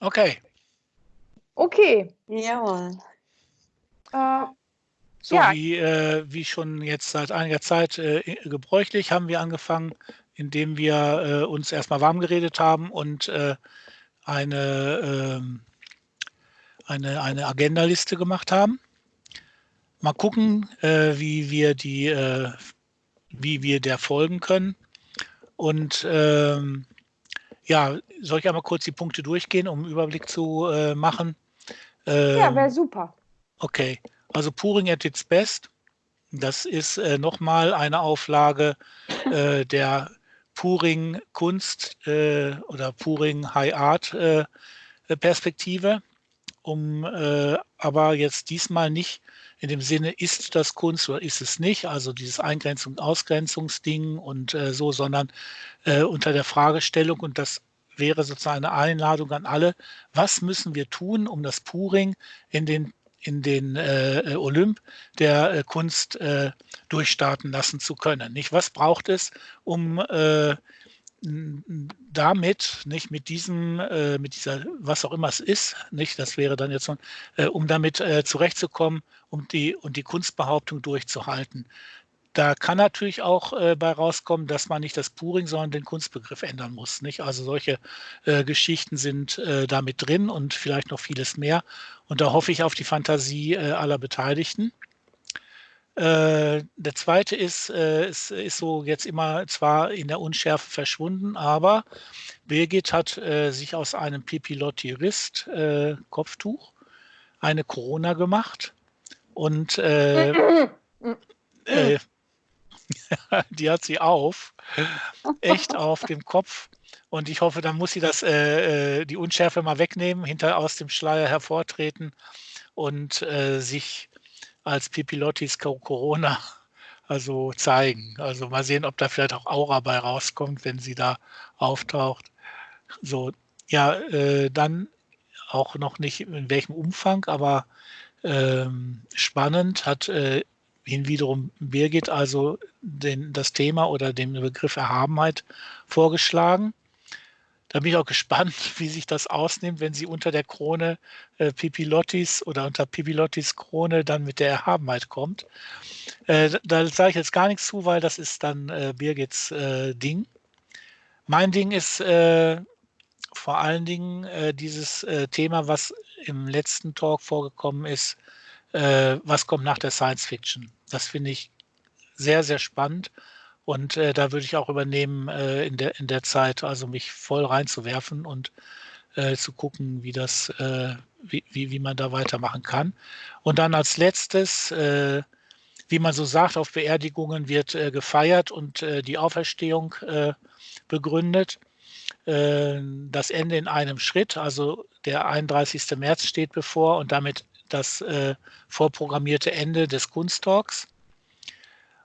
Okay. Okay. Jawohl. Äh, So Ja. wie, äh, wie schon jetzt seit einiger Zeit äh, gebräuchlich, haben wir angefangen, indem wir äh, uns erstmal warm geredet haben und äh, eine, ähm, eine, eine Agendaliste gemacht haben. Mal gucken, äh, wie wir die, äh, wie wir der folgen können. Und ähm, ja, soll ich einmal kurz die Punkte durchgehen, um einen Überblick zu äh, machen? ja, Ähm, wäre super. Okay, also Puring at its best. Das ist äh, nochmal eine Auflage äh, der Puring Kunst äh, oder Puring High Art äh, Perspektive, um äh, aber jetzt diesmal nicht in dem Sinne, ist das Kunst oder ist es nicht, also dieses Eingrenzung, Ausgrenzungsding und äh, so, sondern äh, unter der Fragestellung und das wäre sozusagen eine Einladung an alle, was müssen wir tun, um das Puring in den in den äh, Olymp der äh, Kunst äh, durchstarten lassen zu können. Nicht? Was braucht es, um äh, damit, nicht mit diesem, äh, mit dieser, was auch immer es ist, nicht, das wäre dann jetzt so, äh, um damit äh, zurechtzukommen, um die und die Kunstbehauptung durchzuhalten. Da kann natürlich auch äh, bei rauskommen, dass man nicht das Puring, sondern den Kunstbegriff ändern muss. Nicht? Also solche äh, Geschichten sind äh, damit drin und vielleicht noch vieles mehr. Und da hoffe ich auf die Fantasie äh, aller Beteiligten. Äh, der zweite ist, äh, es ist so jetzt immer zwar in der Unschärfe verschwunden, aber Birgit hat äh, sich aus einem Pipilotti Rist äh, Kopftuch eine Corona gemacht und äh, die hat sie auf, echt auf dem Kopf. Und ich hoffe, dann muss sie das, äh, äh, die Unschärfe mal wegnehmen, hinter aus dem Schleier hervortreten und äh, sich als Pipilottis Co- Corona also zeigen. Also mal sehen, ob da vielleicht auch Aura bei rauskommt, wenn sie da auftaucht. So, ja, äh, dann auch noch nicht in welchem Umfang, aber ähm, spannend hat äh, hin wiederum Birgit also den, das Thema oder den Begriff Erhabenheit vorgeschlagen. Da bin ich auch gespannt, wie sich das ausnimmt, wenn sie unter der Krone äh, Pipilottis oder unter Pipilottis Krone dann mit der Erhabenheit kommt. Äh, da da sage ich jetzt gar nichts zu, weil das ist dann äh, Birgits äh, Ding. Mein Ding ist äh, vor allen Dingen äh, dieses äh, Thema, was im letzten Talk vorgekommen ist, äh, was kommt nach der Science Fiction. Das finde ich sehr, sehr spannend. Und äh, da würde ich auch übernehmen, äh, in, der, in der Zeit, also mich voll reinzuwerfen und äh, zu gucken, wie das, äh, wie, wie, wie man da weitermachen kann. Und dann als letztes, äh, wie man so sagt, auf Beerdigungen wird äh, gefeiert und die Auferstehung begründet. Das Ende in einem Schritt, also der 31. März steht bevor und damit das äh, vorprogrammierte Ende des Kunsttalks.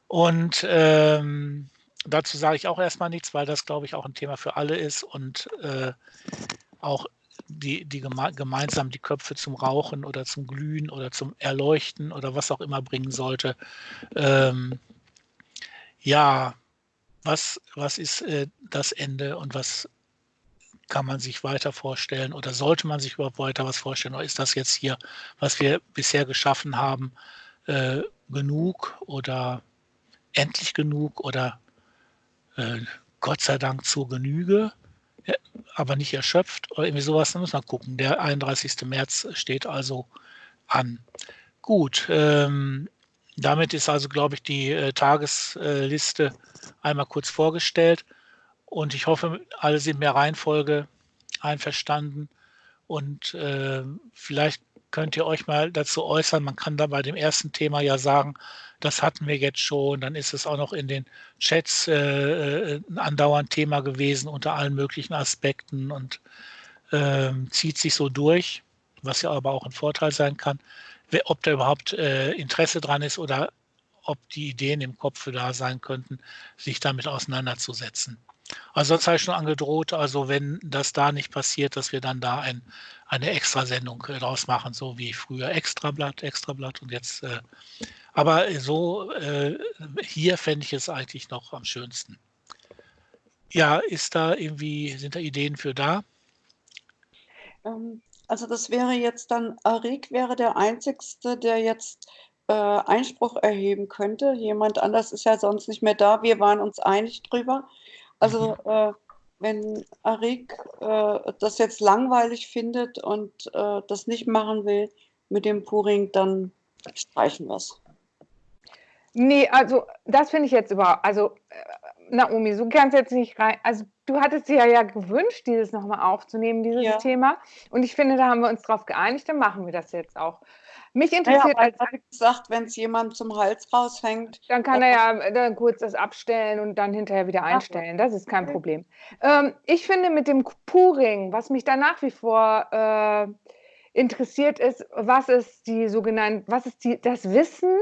Und ähm, dazu sage ich auch erstmal nichts, weil das, glaube ich, auch ein Thema für alle ist und äh, auch die, die geme gemeinsam die Köpfe zum Rauchen oder zum Glühen oder zum Erleuchten oder was auch immer bringen sollte. Ähm, ja, was, was ist äh, das Ende und was kann man sich weiter vorstellen oder sollte man sich überhaupt weiter was vorstellen oder ist das jetzt hier, was wir bisher geschaffen haben, äh, genug oder endlich genug oder äh, Gott sei Dank zur Genüge, ja, aber nicht erschöpft oder irgendwie sowas, da muss man gucken. Der 31. März steht also an. Gut, ähm, damit ist also, glaube ich, die äh, Tagesliste einmal kurz vorgestellt und ich hoffe, alle sind der Reihenfolge einverstanden und äh, vielleicht könnt ihr euch mal dazu äußern. Man kann da bei dem ersten Thema ja sagen, das hatten wir jetzt schon. Dann ist es auch noch in den Chats äh, ein andauernd Thema gewesen unter allen möglichen Aspekten und ähm, zieht sich so durch, was ja aber auch ein Vorteil sein kann. Ob da überhaupt äh, Interesse dran ist oder ob die Ideen im Kopf da sein könnten, sich damit auseinanderzusetzen. Also sonst habe ich schon angedroht, also wenn das da nicht passiert, dass wir dann da ein, eine Extrasendung äh, draus machen, so wie früher Extrablatt, Extrablatt und jetzt. Äh, aber so äh, hier fände ich es eigentlich noch am schönsten. Ja, ist da irgendwie, sind da Ideen für da? Ähm, also das wäre jetzt dann, Arik wäre der Einzigste, der jetzt äh, Einspruch erheben könnte. Jemand anders ist ja sonst nicht mehr da. Wir waren uns einig drüber. Also äh, wenn Arik äh, das jetzt langweilig findet und äh, das nicht machen will mit dem Puring, dann streichen wir es. Nee, also das finde ich jetzt überhaupt, also äh, Naomi, so kannst jetzt nicht rein, also du hattest dir ja gewünscht, dieses nochmal aufzunehmen, dieses ja. Thema. Und ich finde, da haben wir uns drauf geeinigt, dann machen wir das jetzt auch. Mich interessiert ja, als gesagt, wenn es jemand zum Hals raushängt. Dann kann er ja dann kurz das abstellen und dann hinterher wieder einstellen. Das ist kein Problem. Ähm, ich finde mit dem Puring, was mich da nach wie vor äh, interessiert ist, was ist die sogenannte, was ist die, das Wissen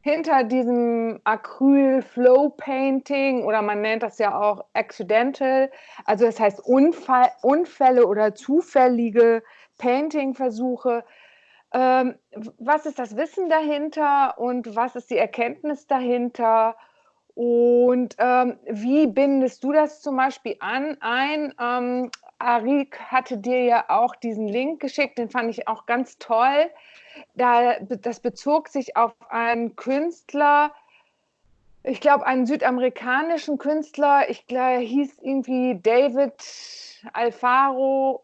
hinter diesem Acryl Flow Painting oder man nennt das ja auch Accidental, also das heißt Unfall, Unfälle oder zufällige Painting-Versuche. Ähm, was ist das Wissen dahinter und was ist die Erkenntnis dahinter? Und ähm, wie bindest du das zum Beispiel an ein? Ähm, Arik hatte dir ja auch diesen Link geschickt, den fand ich auch ganz toll. Da, das bezog sich auf einen Künstler, ich glaube, einen südamerikanischen Künstler, ich glaube, hieß irgendwie David Alfaro.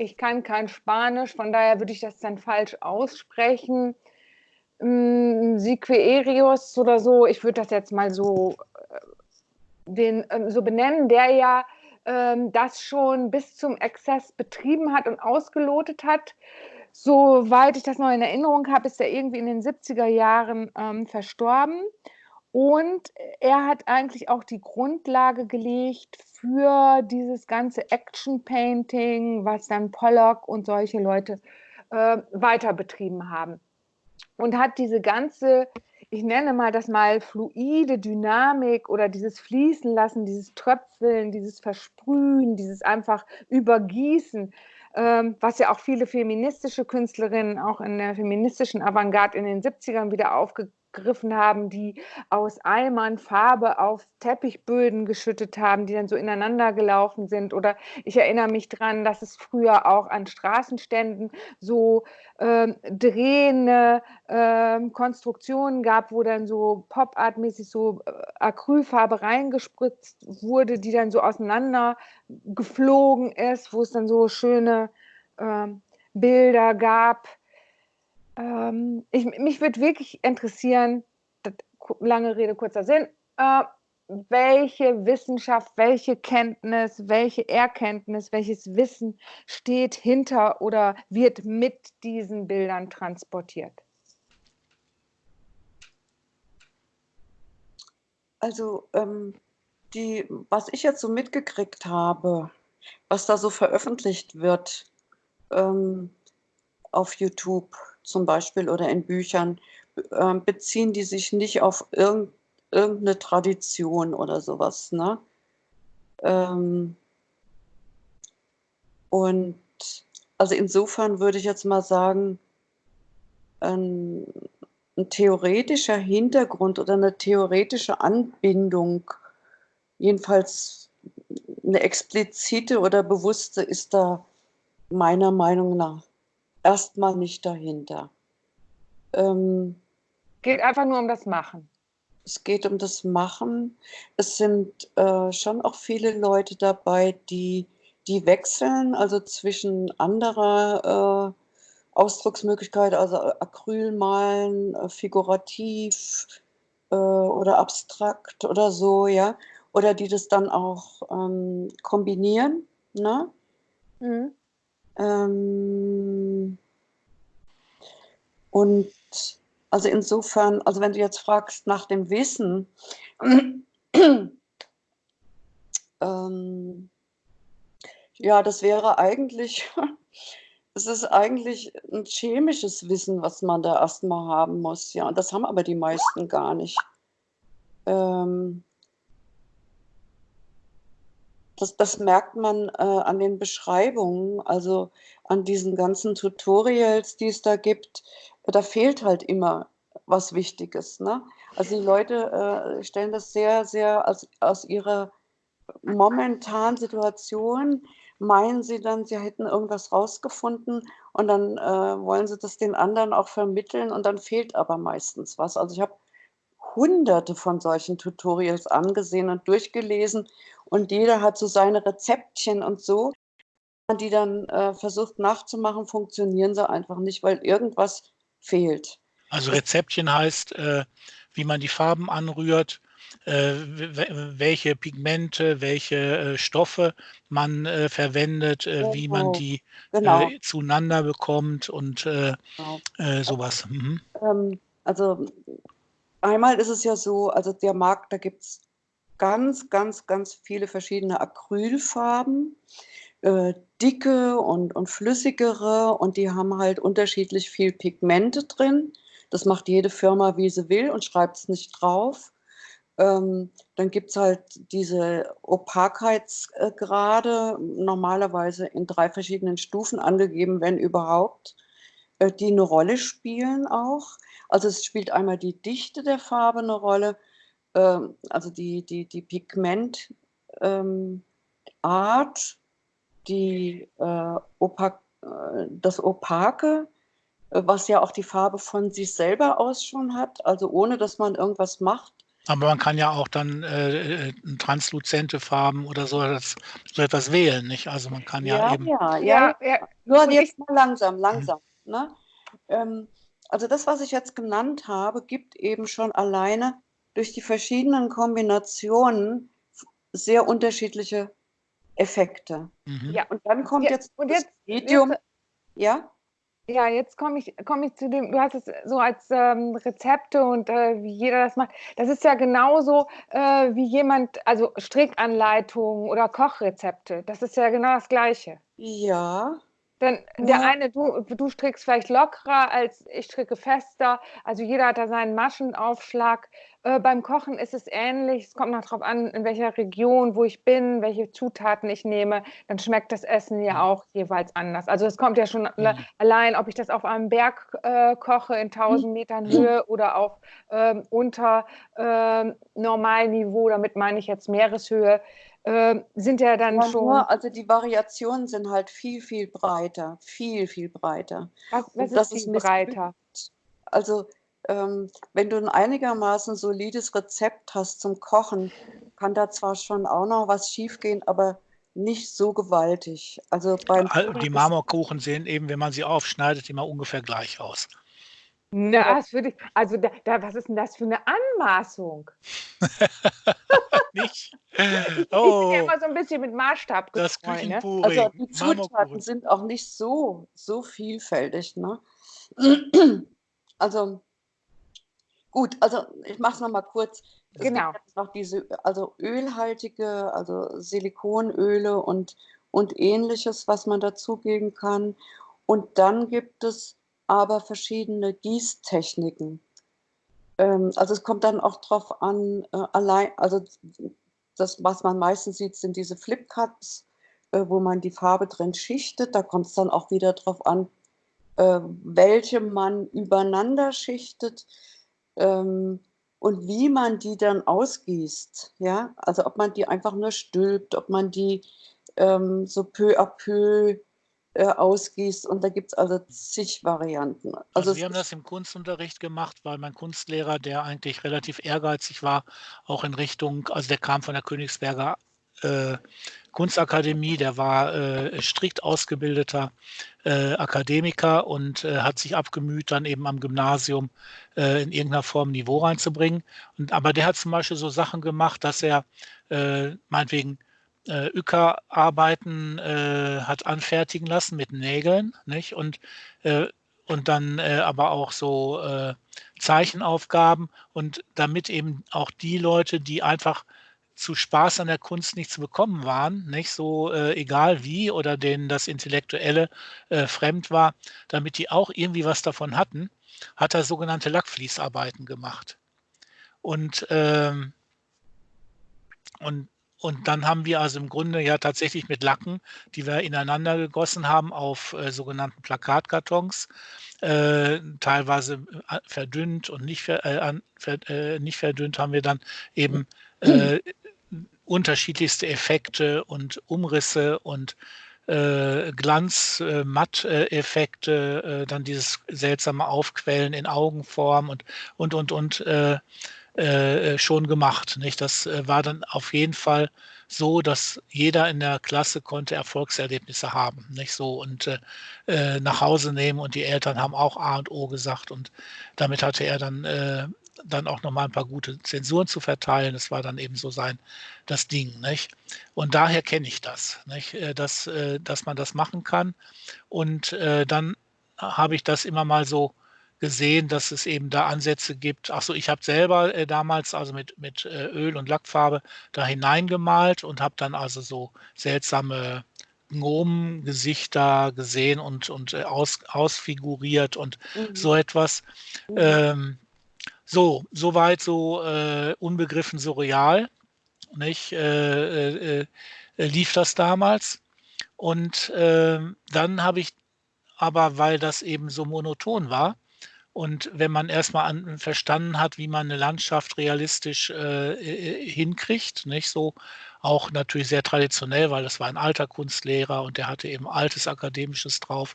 Ich kann kein Spanisch, von daher würde ich das dann falsch aussprechen. Mm, Siquerius oder so, ich würde das jetzt mal so, äh, den, ähm, so benennen, der ja ähm, das schon bis zum Exzess betrieben hat und ausgelotet hat. Soweit ich das noch in Erinnerung habe, ist er irgendwie in den 70er Jahren ähm, verstorben. Und er hat eigentlich auch die Grundlage gelegt für dieses ganze Action Painting, was dann Pollock und solche Leute äh, weiter betrieben haben. Und hat diese ganze ich nenne mal das mal fluide Dynamik oder dieses Fließen lassen, dieses Tröpfeln, dieses Versprühen, dieses einfach Übergießen, ähm, was ja auch viele feministische Künstlerinnen auch in der feministischen Avantgarde in den 70ern wieder aufgegriffen gegriffen haben, die aus Eimern Farbe auf Teppichböden geschüttet haben, die dann so ineinander gelaufen sind. Oder ich erinnere mich daran, dass es früher auch an Straßenständen so äh, drehende äh, Konstruktionen gab, wo dann so Pop-Art-mäßig so äh, Acrylfarbe reingespritzt wurde, die dann so auseinander geflogen ist, wo es dann so schöne ähm, Bilder gab ähm, ich, mich würde wirklich interessieren, lange Rede, kurzer Sinn, äh, welche Wissenschaft, welche Kenntnis, welche Erkenntnis, welches Wissen steht hinter oder wird mit diesen Bildern transportiert? Also, ähm, die, was ich jetzt so mitgekriegt habe, was da so veröffentlicht wird ähm, auf YouTube, zum Beispiel oder in Büchern, äh, beziehen die sich nicht auf irgend, irgendeine Tradition oder sowas. Ne? Ähm, und also insofern würde ich jetzt mal sagen, ein, ein theoretischer Hintergrund oder eine theoretische Anbindung, jedenfalls eine explizite oder bewusste, ist da meiner Meinung nach erstmal nicht dahinter. Ähm, geht einfach nur um das Machen. Es geht um das Machen. Es sind äh, schon auch viele Leute dabei, die, die wechseln, also zwischen anderer äh, Ausdrucksmöglichkeit, also Acrylmalen, äh, figurativ äh, oder abstrakt oder so, ja. Oder die das dann auch ähm, kombinieren. Ne? Mhm. Ähm, und also insofern, also wenn du jetzt fragst nach dem Wissen, ähm, ja, das wäre eigentlich, es ist eigentlich ein chemisches Wissen, was man da erstmal haben muss, ja. Und das haben aber die meisten gar nicht. Ähm, das, das merkt man äh, an den Beschreibungen, also an diesen ganzen Tutorials, die es da gibt. Da fehlt halt immer was Wichtiges. Ne? Also die Leute äh, stellen das sehr, sehr aus, aus ihrer momentanen Situation, meinen sie dann, sie hätten irgendwas rausgefunden und dann, äh, wollen sie das den anderen auch vermitteln und dann fehlt aber meistens was. Also, ich habe Hunderte von solchen Tutorials angesehen und durchgelesen und jeder hat so seine Rezeptchen und so. Die dann, äh, versucht nachzumachen, funktionieren sie einfach nicht, weil irgendwas fehlt. Also, Rezeptchen heißt, äh, wie man die Farben anrührt, äh, welche Pigmente, welche äh, Stoffe man äh, verwendet, äh, wie man Genau, die genau. zueinander bekommt und Genau. sowas. Mhm. Ähm, also, einmal ist es ja so, also der Markt, da gibt's ganz, ganz, ganz viele verschiedene Acrylfarben, äh, dicke und und flüssigere und die haben halt unterschiedlich viel Pigmente drin. Das macht jede Firma, wie sie will und schreibt's nicht drauf. Ähm, dann gibt's halt diese Opakheitsgrade, normalerweise in 3 verschiedenen Stufen angegeben, wenn überhaupt, äh, die 'ne Rolle spielen auch. Also, es spielt einmal die Dichte der Farbe 'ne Rolle, ähm, also die die die Pigment ähm, die, äh, opak äh, das Opake, äh, was ja auch die Farbe von sich selber aus schon hat, also ohne dass man irgendwas macht. Aber man kann ja auch dann, äh, äh, transluzente Farben oder so etwas so etwas wählen, nicht? Also, man kann ja Ja, eben ja, ja, Ja. Nur jetzt mal langsam, Mhm. langsam, ne? Ähm, also das, was ich jetzt genannt habe, gibt eben schon alleine durch die verschiedenen Kombinationen sehr unterschiedliche Effekte. Mhm. Ja. Und dann kommt Ja, jetzt und das jetzt Medium jetzt ja? Ja, jetzt komme ich komme ich zu dem du hast es so als, ähm, Rezepte und, äh, wie jeder das macht. Das ist ja genauso, äh, wie jemand also Strickanleitungen oder Kochrezepte. Das ist ja genau das Gleiche. Ja. Denn der Ja. eine du du strickst vielleicht lockerer als ich stricke fester. Also, jeder hat da seinen Maschenaufschlag. Äh, beim Kochen ist es ähnlich. Es kommt noch drauf an, in welcher Region, wo ich bin, welche Zutaten ich nehme. Dann schmeckt das Essen ja Mhm. auch jeweils anders. Also, es kommt ja schon le Mhm. allein, ob ich das auf einem Berg, äh, koche in 1.000 Metern Höhe oder auf, ähm, unter, ähm, Normalniveau, damit meine ich jetzt Meereshöhe, ähm, sind ja dann Ja, schon nur also die Variationen sind halt viel, viel breiter, viel, viel breiter. Was was ist das ist viel breiter? Also, ähm, wenn du 'n einigermaßen solides Rezept hast zum Kochen, kann da zwar schon auch noch was schiefgehen, aber nicht so gewaltig. Also, beim die Marmorkuchen sehen eben, wenn man sie aufschneidet, immer ungefähr gleich aus. Na, das würde ich also da da was ist 'n das für 'ne Anmaßung? Nicht? Ich bin ja Oh. immer so 'n bisschen mit Maßstab Das getreu, ne? Also, die Zutaten sind auch nicht so so vielfältig, ne? Also gut, also ich mache es noch mal kurz. Es gibt Genau. jetzt noch diese also ölhaltige, also Silikonöle und und Ähnliches, was man dazugeben kann. Und dann gibt es aber verschiedene Gießtechniken. Ähm, also, es kommt dann auch drauf an, äh, allein also das, was man meistens sieht, sind diese Flipcups, äh, wo man die Farbe drin schichtet. Da kommt's dann auch wieder drauf an, äh, welche man übereinander schichtet, ähm, und wie man die dann ausgießt, ja? Also, ob man die einfach nur stülpt, ob man die, ähm, so peu à peu, äh, ausgießt und da gibt's also zig Varianten. Also, Also, es wir haben das im Kunstunterricht gemacht, weil mein Kunstlehrer, der eigentlich relativ ehrgeizig war, auch in Richtung also, der kam von der Königsberger, äh, Kunstakademie, der war, äh, strikt ausgebildeter, äh, Akademiker und, äh, hat sich abgemüht, dann eben am Gymnasium, äh, in irgend 'ner Form Niveau reinzubringen. Und aber der hat zum Beispiel so Sachen gemacht, dass er, meinetwegen, äh, Ücker-Arbeiten, äh, hat anfertigen lassen mit Nägeln, nicht? Und, äh und dann, äh, aber auch so, äh, Zeichenaufgaben und damit eben auch die Leute, die einfach zu Spaß an der Kunst nicht zu bekommen waren, nicht, so, äh, egal wie oder denen das Intellektuelle, äh, fremd war, damit die auch irgendwie was davon hatten, hat er sogenannte Lackfließarbeiten gemacht. Und, ähm und und dann haben wir also im Grunde ja tatsächlich mit Lacken, die wir ineinander gegossen haben auf, äh, sogenannten Plakatkartons, äh, teilweise, äh, verdünnt und nicht ver äh, ver äh, nicht verdünnt, haben wir dann eben, äh, unterschiedlichste Effekte und Umrisse und, Glanz, Matt-Effekte, äh, dann dieses seltsame Aufquellen in Augenform und, und, und, und äh, äh, schon gemacht. Nicht? Das äh, war dann auf jeden Fall so, dass jeder in der Klasse konnte Erfolgserlebnisse haben, nicht so und äh, nach Hause nehmen und die Eltern haben auch A und O gesagt und damit hatte er dann äh, dann auch noch mal ein paar gute Zensuren zu verteilen. Das war dann eben so sein das Ding, nicht? Und daher kenne ich das, nicht? Dass, dass man das machen kann und äh, dann habe ich das immer mal so gesehen, dass es eben da Ansätze gibt. Achso, ich habe selber äh, damals also mit, mit äh, Öl und Lackfarbe da hineingemalt und habe dann also so seltsame Gnomengesichter gesehen und, und äh, aus, ausfiguriert und mhm. so etwas. Mhm. Ähm, so, soweit so äh, unbegriffen surreal. Nicht? Äh, äh, lief das damals. Und ähm, dann habe ich aber, weil das eben so monoton war, und wenn man erstmal an, verstanden hat, wie man eine Landschaft realistisch äh, hinkriegt, nicht so auch natürlich sehr traditionell, weil das war ein alter Kunstlehrer und der hatte eben altes Akademisches drauf.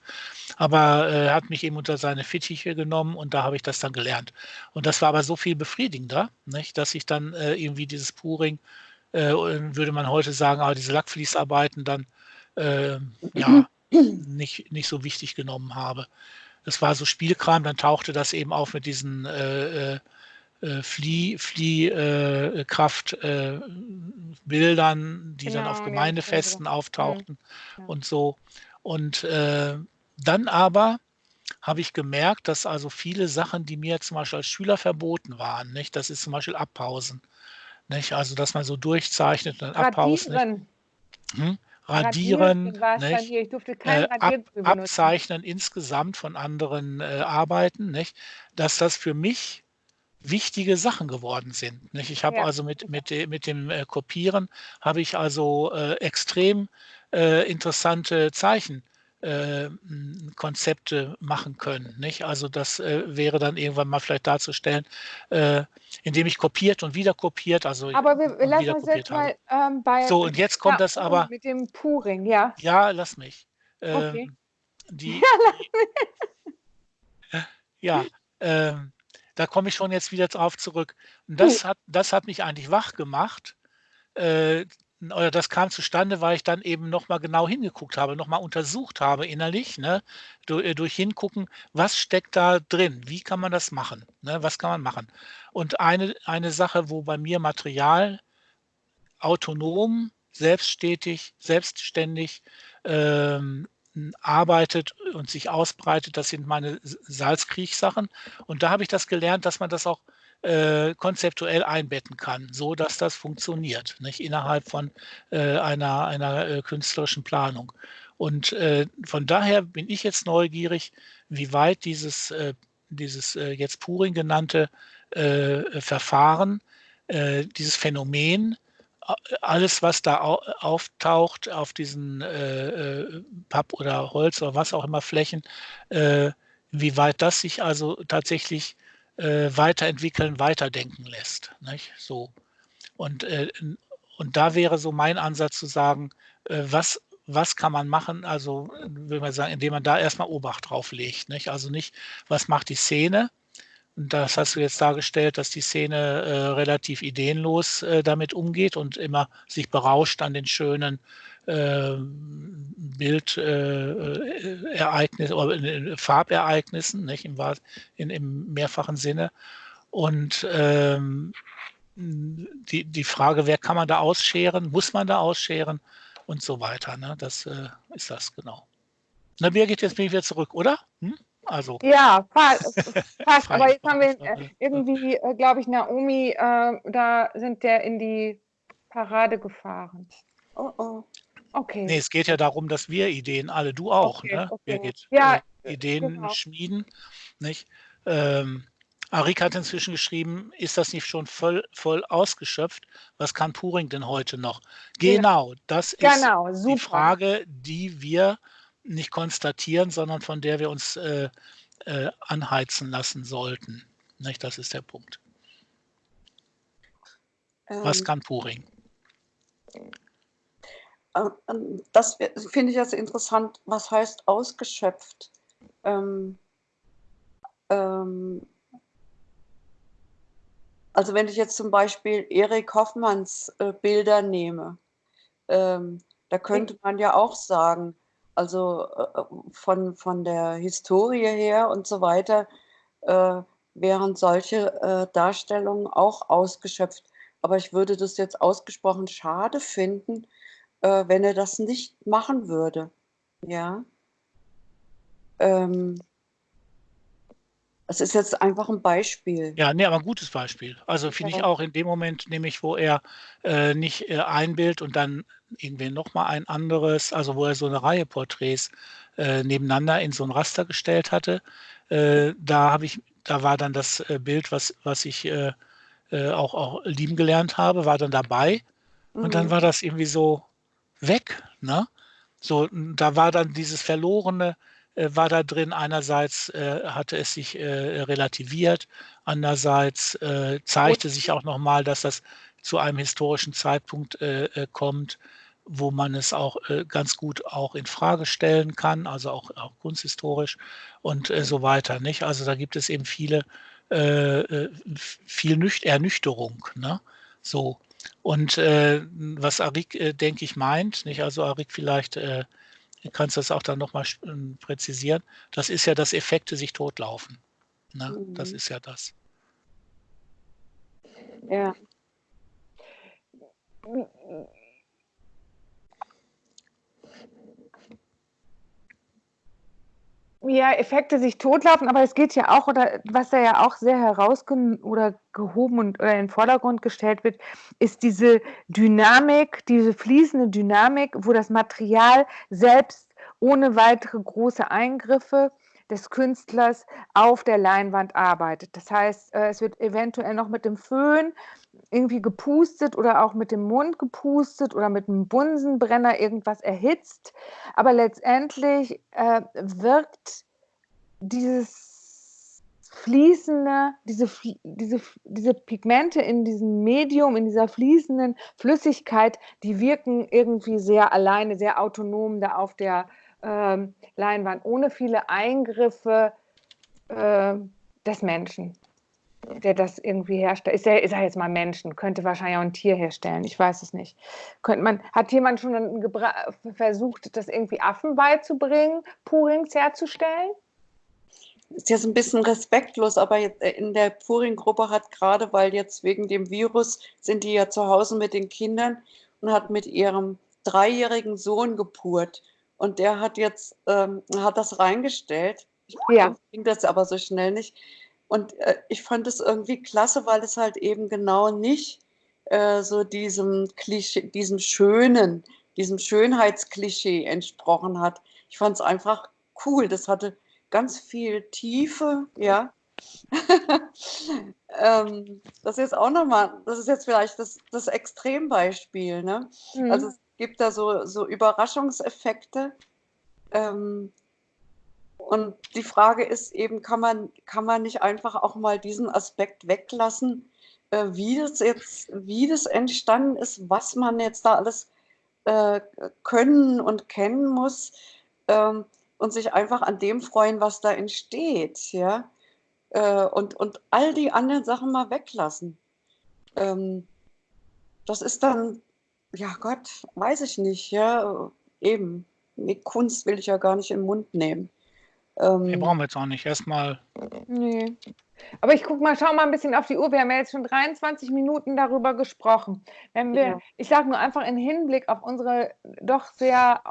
Aber äh, er hat mich eben unter seine Fittiche genommen und da habe ich das dann gelernt. Und das war aber so viel befriedigender, nicht, dass ich dann äh, irgendwie dieses Puring, äh, würde man heute sagen, aber diese Lackfließarbeiten dann äh, ja nicht, nicht so wichtig genommen habe das war so Spielkram, dann tauchte das eben auf mit diesen äh, äh, äh Flieh, Fliehkraftbildern, äh, die genau, dann auf Gemeindefesten ja, auftauchten ja. und so. Und äh, dann aber habe ich gemerkt, dass also viele Sachen, die mir zum Beispiel als Schüler verboten waren, nicht? das ist zum Beispiel Abpausen. Nicht? Also, dass man so durchzeichnet und abpausen. Hm? Radieren, kein äh, ab, Abzeichnen insgesamt von anderen äh, Arbeiten, nicht? dass das für mich wichtige Sachen geworden sind. Nicht? Ich habe ja. also mit, mit, mit dem äh, Kopieren habe ich also äh, extrem äh, interessante Zeichen äh, Konzepte machen können. Nicht? Also das äh, wäre dann irgendwann mal vielleicht darzustellen, äh, indem ich kopiert und wieder kopiert, also aber wir, wir lassen uns jetzt mal ähm, bei so und jetzt kommt ja, das aber mit dem Puring, ja. Ja, lass mich. Ähm, okay. Die, ja, ähm, da komme ich schon jetzt wieder drauf zurück. Und das hm. hat das hat mich eigentlich wach gemacht. Äh, oder das kam zustande, weil ich dann eben nochmal genau hingeguckt habe, nochmal untersucht habe innerlich, ne, durch, äh, durch, Hingucken, was steckt da drin, wie kann man das machen, ne, was kann man machen. Und eine, eine Sache, wo bei mir Material autonom, selbststetig, selbstständig ähm, arbeitet und sich ausbreitet, das sind meine Salzkriechsachen. Und da habe ich das gelernt, dass man das auch äh, konzeptuell einbetten kann, so dass das funktioniert, nicht innerhalb von äh, einer, einer äh, künstlerischen Planung. Und äh, von daher bin ich jetzt neugierig, wie weit dieses, äh, dieses äh, jetzt Puring genannte Verfahren, dieses Phänomen, alles, was da auftaucht auf diesen Papp- oder Holz oder was auch immer Flächen, wie weit das sich also tatsächlich äh, weiterentwickeln, weiterdenken lässt. Nicht? So. Und, äh, und da wäre so mein Ansatz zu sagen, äh, was, was kann man machen? Also, würde man sagen, indem man da erstmal Obacht drauf legt. Nicht? Also nicht, was macht die Szene? Und das hast du jetzt dargestellt, dass die Szene äh, relativ ideenlos äh, damit umgeht und immer sich berauscht an den schönen Bildereignissen äh, oder Farbereignissen, nicht, im, in, im mehrfachen Sinne. Und ähm, die, die Frage, wer kann man da ausscheren, muss man da ausscheren und so weiter. Ne? Das äh, ist das genau. Na, Birgit, jetzt bin ich wieder zurück, oder? Hm? Also. Ja, fast. fast. aber jetzt haben wir irgendwie, äh, glaube ich, Naomi, äh, da sind der in die Parade gefahren. Oh oh. Okay. Nee, es geht ja darum, dass wir Ideen, alle, du auch, okay, ne? Okay. Birgit, ja, äh, Ideen genau. schmieden, nicht? Ähm, Arik hat inzwischen geschrieben, ist das nicht schon voll, voll ausgeschöpft? Was kann Puring denn heute noch? Genau, das ist genau, die Frage, die wir nicht konstatieren, sondern von der wir uns äh, äh, anheizen lassen sollten. Nicht? Das ist der Punkt. Ähm, Was kann Puring? Äh, das finde ich jetzt interessant. Was heißt ausgeschöpft? Ähm, ähm, also wenn ich jetzt zum Beispiel Erik Hoffmanns äh, Bilder nehme, ähm, da könnte man ja auch sagen, also äh, von, von der Historie her und so weiter, äh, wären solche äh, Darstellungen auch ausgeschöpft. Aber ich würde das jetzt ausgesprochen schade finden, äh, wenn er das nicht machen würde. Ja. Ähm, es ist jetzt einfach ein Beispiel. Ja, ne, aber ein gutes Beispiel. Also finde ich auch in dem Moment, nämlich wo er äh, nicht äh, ein Bild und dann irgendwie nochmal ein anderes, also wo er so eine Reihe Porträts äh, nebeneinander in so ein Raster gestellt hatte, äh, da habe ich, da war dann das äh, Bild, was, was ich äh, äh, auch, auch lieben gelernt habe, war dann dabei. Und dann Mhm. war das irgendwie so weg, ne? So, da war dann dieses Verlorene, äh, war da drin. Einerseits äh, hatte es sich äh, relativiert, andererseits äh, zeigte sich auch nochmal, dass das zu einem historischen Zeitpunkt äh, äh, kommt, wo man es auch ganz gut auch in Frage stellen kann, also auch, auch kunsthistorisch und so weiter. Nicht? Also da gibt es eben viele, viel Nüch Ernüchterung. Ne? So. Und äh, was Arik, äh, denke ich, meint, nicht? Also Arik vielleicht äh, kannst du das auch dann nochmal äh, präzisieren, das ist ja, dass Effekte sich totlaufen. Ne? Mhm. Das ist ja das. Ja. Ja, Effekte sich totlaufen, aber es geht ja auch, oder was da ja auch sehr herausgehoben oder und oder in den Vordergrund gestellt wird, ist diese Dynamik, diese fließende Dynamik, wo das Material selbst ohne weitere große Eingriffe des Künstlers auf der Leinwand arbeitet. Das heißt, äh, es wird eventuell noch mit dem Föhn irgendwie gepustet oder auch mit dem Mund gepustet oder mit einem Bunsenbrenner irgendwas erhitzt. Aber letztendlich äh, wirkt dieses fließende, diese, diese, diese Pigmente in diesem Medium, in dieser fließenden Flüssigkeit, die wirken irgendwie sehr alleine, sehr autonom da auf der äh, Leinwand, ohne viele Eingriffe äh, des Menschen der das irgendwie herstellt. Ist ja, ich sage jetzt mal Menschen, könnte wahrscheinlich auch ein Tier herstellen, ich weiß es nicht. Könnte man, hat jemand schon versucht, das irgendwie Affen beizubringen, Purings herzustellen? Ist jetzt ein bisschen respektlos, aber in der Puring-Gruppe hat gerade, weil jetzt wegen dem Virus sind die ja zu Hause mit den Kindern und hat mit ihrem dreijährigen Sohn gepurt. Und der hat jetzt, ähm, hat das reingestellt. Ich ja. ging das aber so schnell nicht und äh, ich fand es irgendwie klasse, weil es halt eben genau nicht äh, so diesem Klischee, diesem schönen, diesem Schönheitsklischee entsprochen hat. Ich fand es einfach cool. Das hatte ganz viel Tiefe, ja. ähm, das ist jetzt auch nochmal, das ist jetzt vielleicht das, das Extrembeispiel. Ne? Mhm. Also es gibt da so, so Überraschungseffekte. Ähm, und die Frage ist eben, kann man, kann man nicht einfach auch mal diesen Aspekt weglassen, äh, wie das jetzt, wie das entstanden ist, was man jetzt da alles äh, können und kennen muss ähm, und sich einfach an dem freuen, was da entsteht, ja. Äh, und, und all die anderen Sachen mal weglassen. Ähm, das ist dann, ja Gott, weiß ich nicht, ja, eben. Mit Kunst will ich ja gar nicht im Mund nehmen. Ähm, wir brauchen jetzt auch nicht. Erstmal. Nee. Aber ich gucke mal, schau mal ein bisschen auf die Uhr. Wir haben ja jetzt schon 23 Minuten darüber gesprochen. Wenn wir, ja. ich sage nur einfach im Hinblick auf unsere doch sehr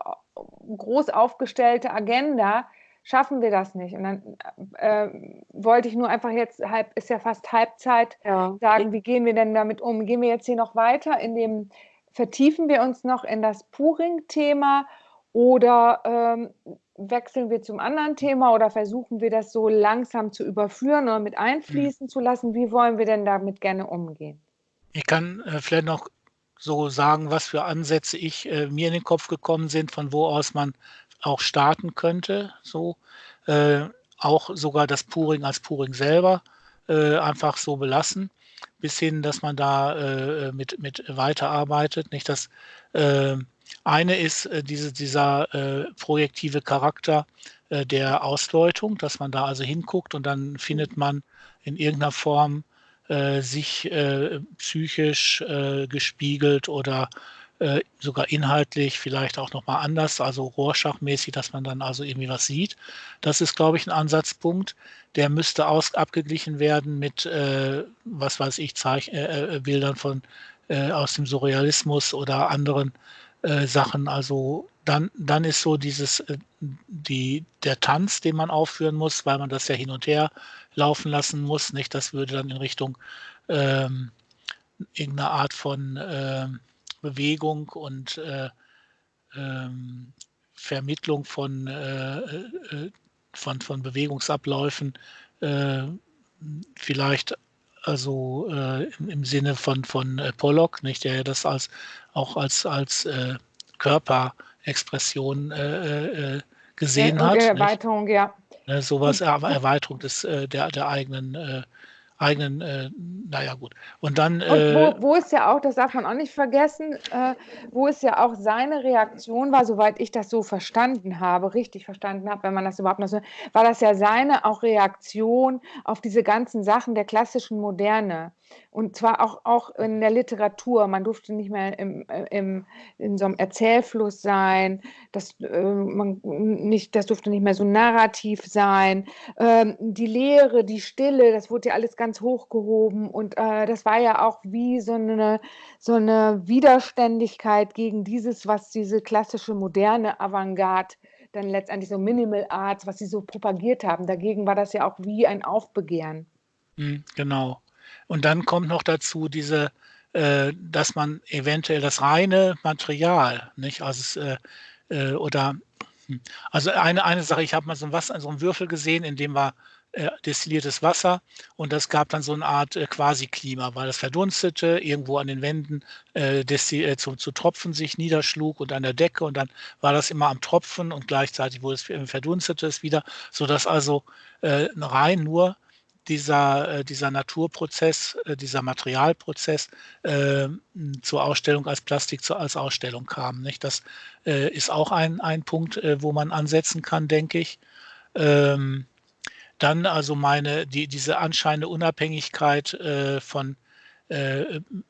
groß aufgestellte Agenda, schaffen wir das nicht. Und dann äh, wollte ich nur einfach jetzt, halb, ist ja fast Halbzeit, ja. sagen, wie gehen wir denn damit um? Gehen wir jetzt hier noch weiter in dem, vertiefen wir uns noch in das Puring-Thema oder ähm, wechseln wir zum anderen Thema oder versuchen wir das so langsam zu überführen oder mit einfließen mhm. zu lassen? Wie wollen wir denn damit gerne umgehen? Ich kann äh, vielleicht noch so sagen, was für Ansätze ich äh, mir in den Kopf gekommen sind, von wo aus man auch starten könnte. So äh, auch sogar das Puring als Puring selber äh, einfach so belassen, bis hin, dass man da äh, mit, mit weiterarbeitet. Nicht, dass eine ist äh, diese, dieser äh, projektive Charakter äh, der Ausdeutung, dass man da also hinguckt und dann findet man in irgendeiner Form äh, sich äh, psychisch äh, gespiegelt oder sogar inhaltlich vielleicht auch nochmal anders, also Rorschach-mäßig, dass man dann also irgendwie was sieht. Das ist, glaube ich, ein Ansatzpunkt. Der müsste aus, abgeglichen werden mit, was weiß ich, Zeich Bildern von, aus dem Surrealismus oder anderen äh, Sachen. Also dann, dann ist so dieses, äh, die, der Tanz, den man aufführen muss, weil man das ja hin und her laufen lassen muss, nicht? Das würde dann in Richtung ähm, irgendeiner Art von äh, Bewegung und äh, ähm, Vermittlung von, äh, äh, von, von Bewegungsabläufen vielleicht also äh, im, im, Sinne von, von äh, Pollock, nicht, der das als, auch als, als äh, Körperexpression äh, äh, gesehen ja, hat. Erweiterung, nicht? ja. Ne, sowas, Erweiterung des, der, der eigenen eigenen, äh, naja gut. Und dann. Und wo, äh, wo ist ja auch, das darf man auch nicht vergessen, äh, wo es ja auch seine Reaktion war, soweit ich das so verstanden habe, richtig verstanden habe, wenn man das überhaupt noch so, war das ja seine auch Reaktion auf diese ganzen Sachen der klassischen Moderne. Und zwar auch, auch in der Literatur. Man durfte nicht mehr im, äh, im, in so einem Erzählfluss sein. Das, äh, man nicht, das durfte nicht mehr so narrativ sein. Ähm, die Lehre, die Stille, das wurde ja alles ganz hochgehoben. Und äh, das war ja auch wie so eine, so eine Widerständigkeit gegen dieses, was diese klassische moderne Avantgarde dann letztendlich so Minimal Arts, was sie so propagiert haben. Dagegen war das ja auch wie ein Aufbegehren. Hm, genau. Und dann kommt noch dazu diese, äh, dass man eventuell das reine Material, nicht, also äh, äh, oder hm, also eine, eine Sache, ich habe mal so ein Wasser, so einen Würfel gesehen, in dem war äh, destilliertes Wasser. Und das gab dann so eine Art äh, Quasi-Klima, weil das verdunstete, irgendwo an den Wänden äh, äh, zu, zu, Tropfen sich niederschlug und an der Decke. Und dann war das immer am Tropfen und gleichzeitig wurde es verdunstete es wieder, sodass also äh, rein nur dieser, äh, dieser Naturprozess, äh, dieser Materialprozess äh, zur Ausstellung als Plastik zu, als Ausstellung kam. Nicht? Das äh, ist auch ein, ein Punkt, wo man ansetzen kann, denke ich. Ähm, dann also meine, die, diese anscheinende Unabhängigkeit von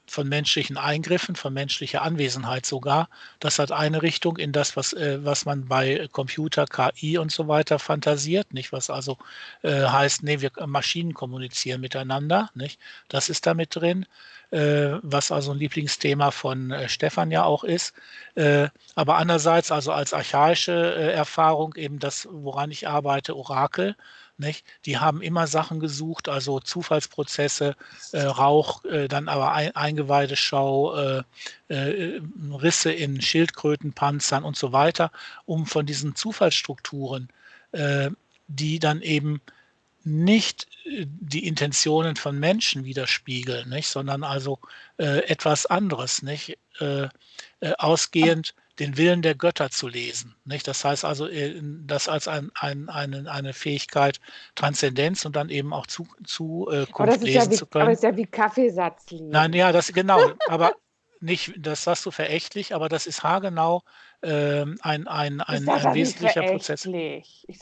von menschlichen Eingriffen, von menschlicher Anwesenheit sogar. Das hat eine Richtung in das, was, äh, was man bei Computer, KI und so weiter fantasiert, nicht? Was also äh, heißt, nee, wir Maschinen kommunizieren miteinander, nicht? Das ist da mit drin, äh, was also ein Lieblingsthema von äh, Stefan ja auch ist. Äh, aber andererseits also als archaische Erfahrung eben das, woran ich arbeite, Orakel, nicht? Die haben immer Sachen gesucht, also Zufallsprozesse, äh, Rauch, äh, dann aber ein, Eingeweideschau, äh, äh, Risse in Schildkrötenpanzern und so weiter, um von diesen Zufallsstrukturen, äh, die dann eben nicht äh, die Intentionen von Menschen widerspiegeln, nicht? sondern also etwas anderes, nicht? ausgehend den Willen der Götter zu lesen. Nicht? Das heißt also, äh, das als ein, ein, eine, eine Fähigkeit Transzendenz und dann eben auch zu, Zukunft lesen ja wie, zu können. Aber das ist ja wie Kaffeesatz lesen. Nein, ja, das genau. aber nicht, das sagst du verächtlich, aber das ist haargenau ähm, ein, ein, ein, ein wesentlicher Prozess.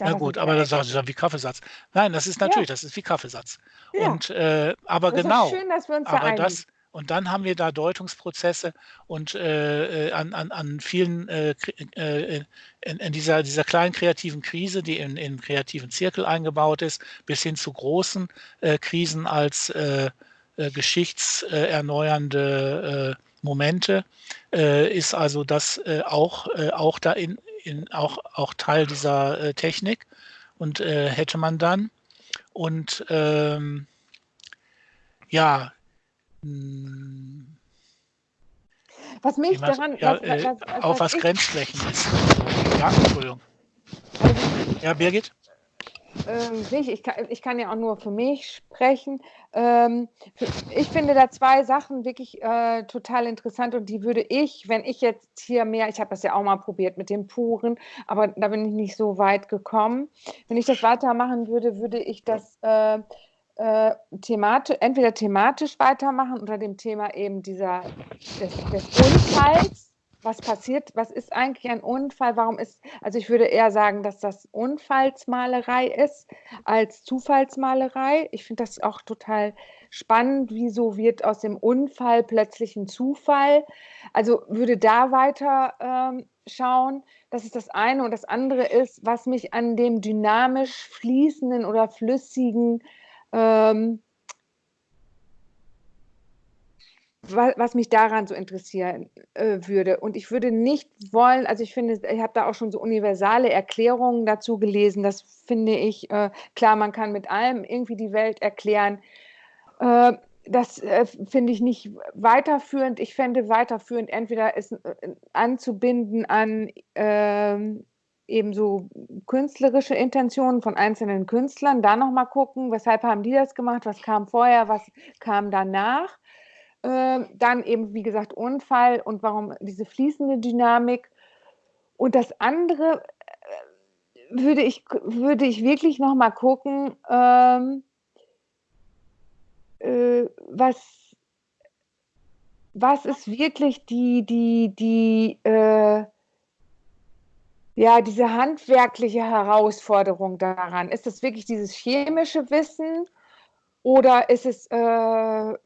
Na gut, aber das sagst du wie Kaffeesatz. Nein, das ist natürlich, ja. das ist wie Kaffeesatz. Ja. Und, äh, aber das genau. Ist schön, dass wir uns aber da das, und dann haben wir da Deutungsprozesse und äh, äh, an, an, an vielen, äh, äh, in, in, dieser, dieser kleinen kreativen Krise, die in, in kreativen Zirkel eingebaut ist, bis hin zu großen äh, Krisen als äh, geschichtserneuernde Momente, ist also das auch, auch da in, in, auch, auch Teil dieser Technik und hätte man dann. Und ähm, ja, was mich was, daran. Ja, was, äh, was, auch was, Grenzflächen ist. Ja, Entschuldigung. Also, ja, Birgit? Ähm, ich, kann, ich kann ja auch nur für mich sprechen. Ähm, ich finde da zwei Sachen wirklich äh, total interessant und die würde ich, wenn ich jetzt hier mehr, ich habe das ja auch mal probiert mit dem Puren, aber da bin ich nicht so weit gekommen. Wenn ich das weitermachen würde, würde ich das äh, äh, thematisch, entweder thematisch weitermachen unter dem Thema eben dieser, des, des Unfalls was passiert, was ist eigentlich ein Unfall? Warum ist, also ich würde eher sagen, dass das Unfallsmalerei ist als Zufallsmalerei. Ich finde das auch total spannend, wieso wird aus dem Unfall plötzlich ein Zufall. Also würde da weiter ähm, schauen. Das ist das eine. Und das andere ist, was mich an dem dynamisch fließenden oder flüssigen ähm, was mich daran so interessieren äh, würde. Und ich würde nicht wollen, also ich finde, ich habe da auch schon so universale Erklärungen dazu gelesen. Das finde ich, äh, klar, man kann mit allem irgendwie die Welt erklären. Äh, das äh, finde ich nicht weiterführend. Ich fände weiterführend, entweder es äh, anzubinden an ähm, eben so künstlerische Intentionen von einzelnen Künstlern, da nochmal gucken, weshalb haben die das gemacht, was kam vorher, was kam danach äh, dann eben, wie gesagt, Unfall und warum diese fließende Dynamik. Und das andere äh, würde ich, würde ich wirklich noch mal gucken, ähm, äh, was, was ist wirklich die, die, die, äh, ja, diese handwerkliche Herausforderung daran? Ist das wirklich dieses chemische Wissen oder ist es, äh, äh,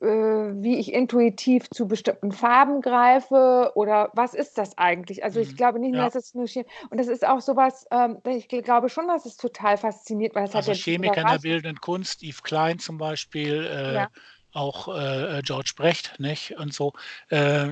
wie ich intuitiv zu bestimmten Farben greife? Oder was ist das eigentlich? Also ich mhm. glaube nicht mehr, Ja. dass es nur Chemie Und das ist auch sowas, ähm, ich glaube schon, dass es total fasziniert, weil es Also Chemiker in der bildenden Kunst, Yves Klein zum Beispiel, äh, Ja. auch äh, George Brecht, nicht? Und so. Äh,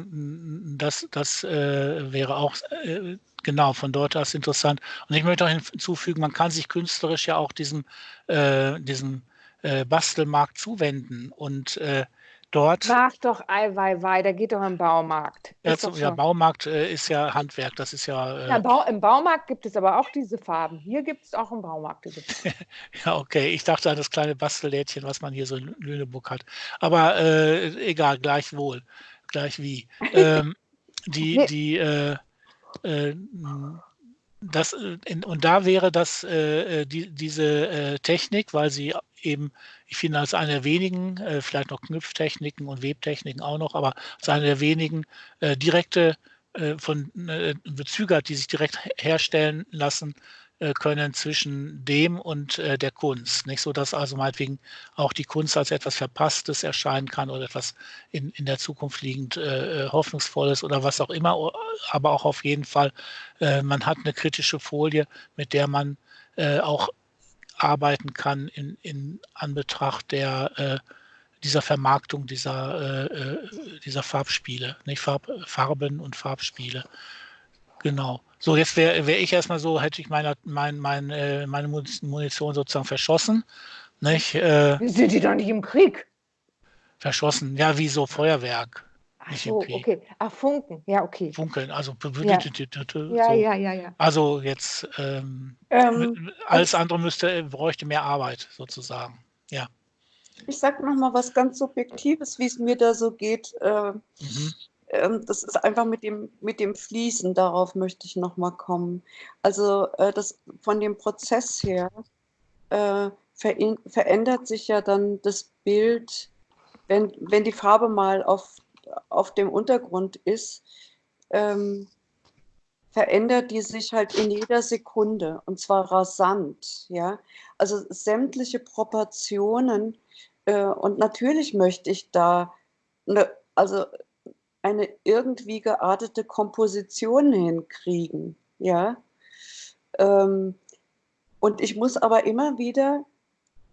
das das äh, wäre auch äh, genau von dort aus interessant. Und ich möchte auch hinzufügen, man kann sich künstlerisch ja auch diesem, äh, diesem äh, Bastelmarkt zuwenden und äh, dort. Mach doch Eiweiwei, der geht doch im Baumarkt. Ja, zu, ja. Baumarkt äh, ist ja Handwerk, das ist ja. Ja, Äh, Bau, Im Baumarkt gibt es aber auch diese Farben. Hier gibt es auch im Baumarkt diese Farben. ja, okay. Ich dachte an das kleine Bastellädchen, was man hier so in Lüneburg hat. Aber äh, egal, gleichwohl, gleich wie. Ähm, die, Nee. die, äh, das, äh, und da wäre das, äh, äh, die, diese äh, Technik, weil sie eben, ich finde, als eine der wenigen, äh, vielleicht noch Knüpftechniken und Webtechniken auch noch, aber als eine der wenigen äh, direkte äh, von äh, Bezüge hat, die sich direkt herstellen lassen äh, können zwischen dem und äh, der Kunst. Nicht so, dass also meinetwegen auch die Kunst als etwas Verpasstes erscheinen kann oder etwas in, in der Zukunft liegend äh, äh, Hoffnungsvolles oder was auch immer, aber auch auf jeden Fall, äh, man hat eine kritische Folie, mit der man äh, auch arbeiten kann in, in Anbetracht der äh, dieser Vermarktung dieser, äh, äh, dieser Farbspiele, nicht Farb, Farben und Farbspiele. Genau. So, jetzt wäre wär ich erstmal so, hätte ich meine, mein, mein, äh, meine Munition sozusagen verschossen. Nicht? Äh, Sind die doch nicht im Krieg? verschossen, ja, wie so Feuerwerk. Ach so, okay. Ach, Funken. Ja, okay. Funkeln, also Ja. so. Ja, ja, ja, ja. Also jetzt ähm, Ähm, alles andere müsste, bräuchte mehr Arbeit sozusagen. Ja. ich sage noch mal was ganz Subjektives, wie es mir da so geht. Äh, Mhm. ähm, das ist einfach mit dem, mit dem Fließen, darauf möchte ich noch mal kommen. Also äh, das, von dem Prozess her äh, verin- verändert sich ja dann das Bild, wenn, wenn die Farbe mal auf, auf dem Untergrund ist, ähm, verändert die sich halt in jeder Sekunde und zwar rasant, ja. Also sämtliche Proportionen äh, und natürlich möchte ich da ne, also eine irgendwie geartete Komposition hinkriegen, ja. Ähm, und ich muss aber immer wieder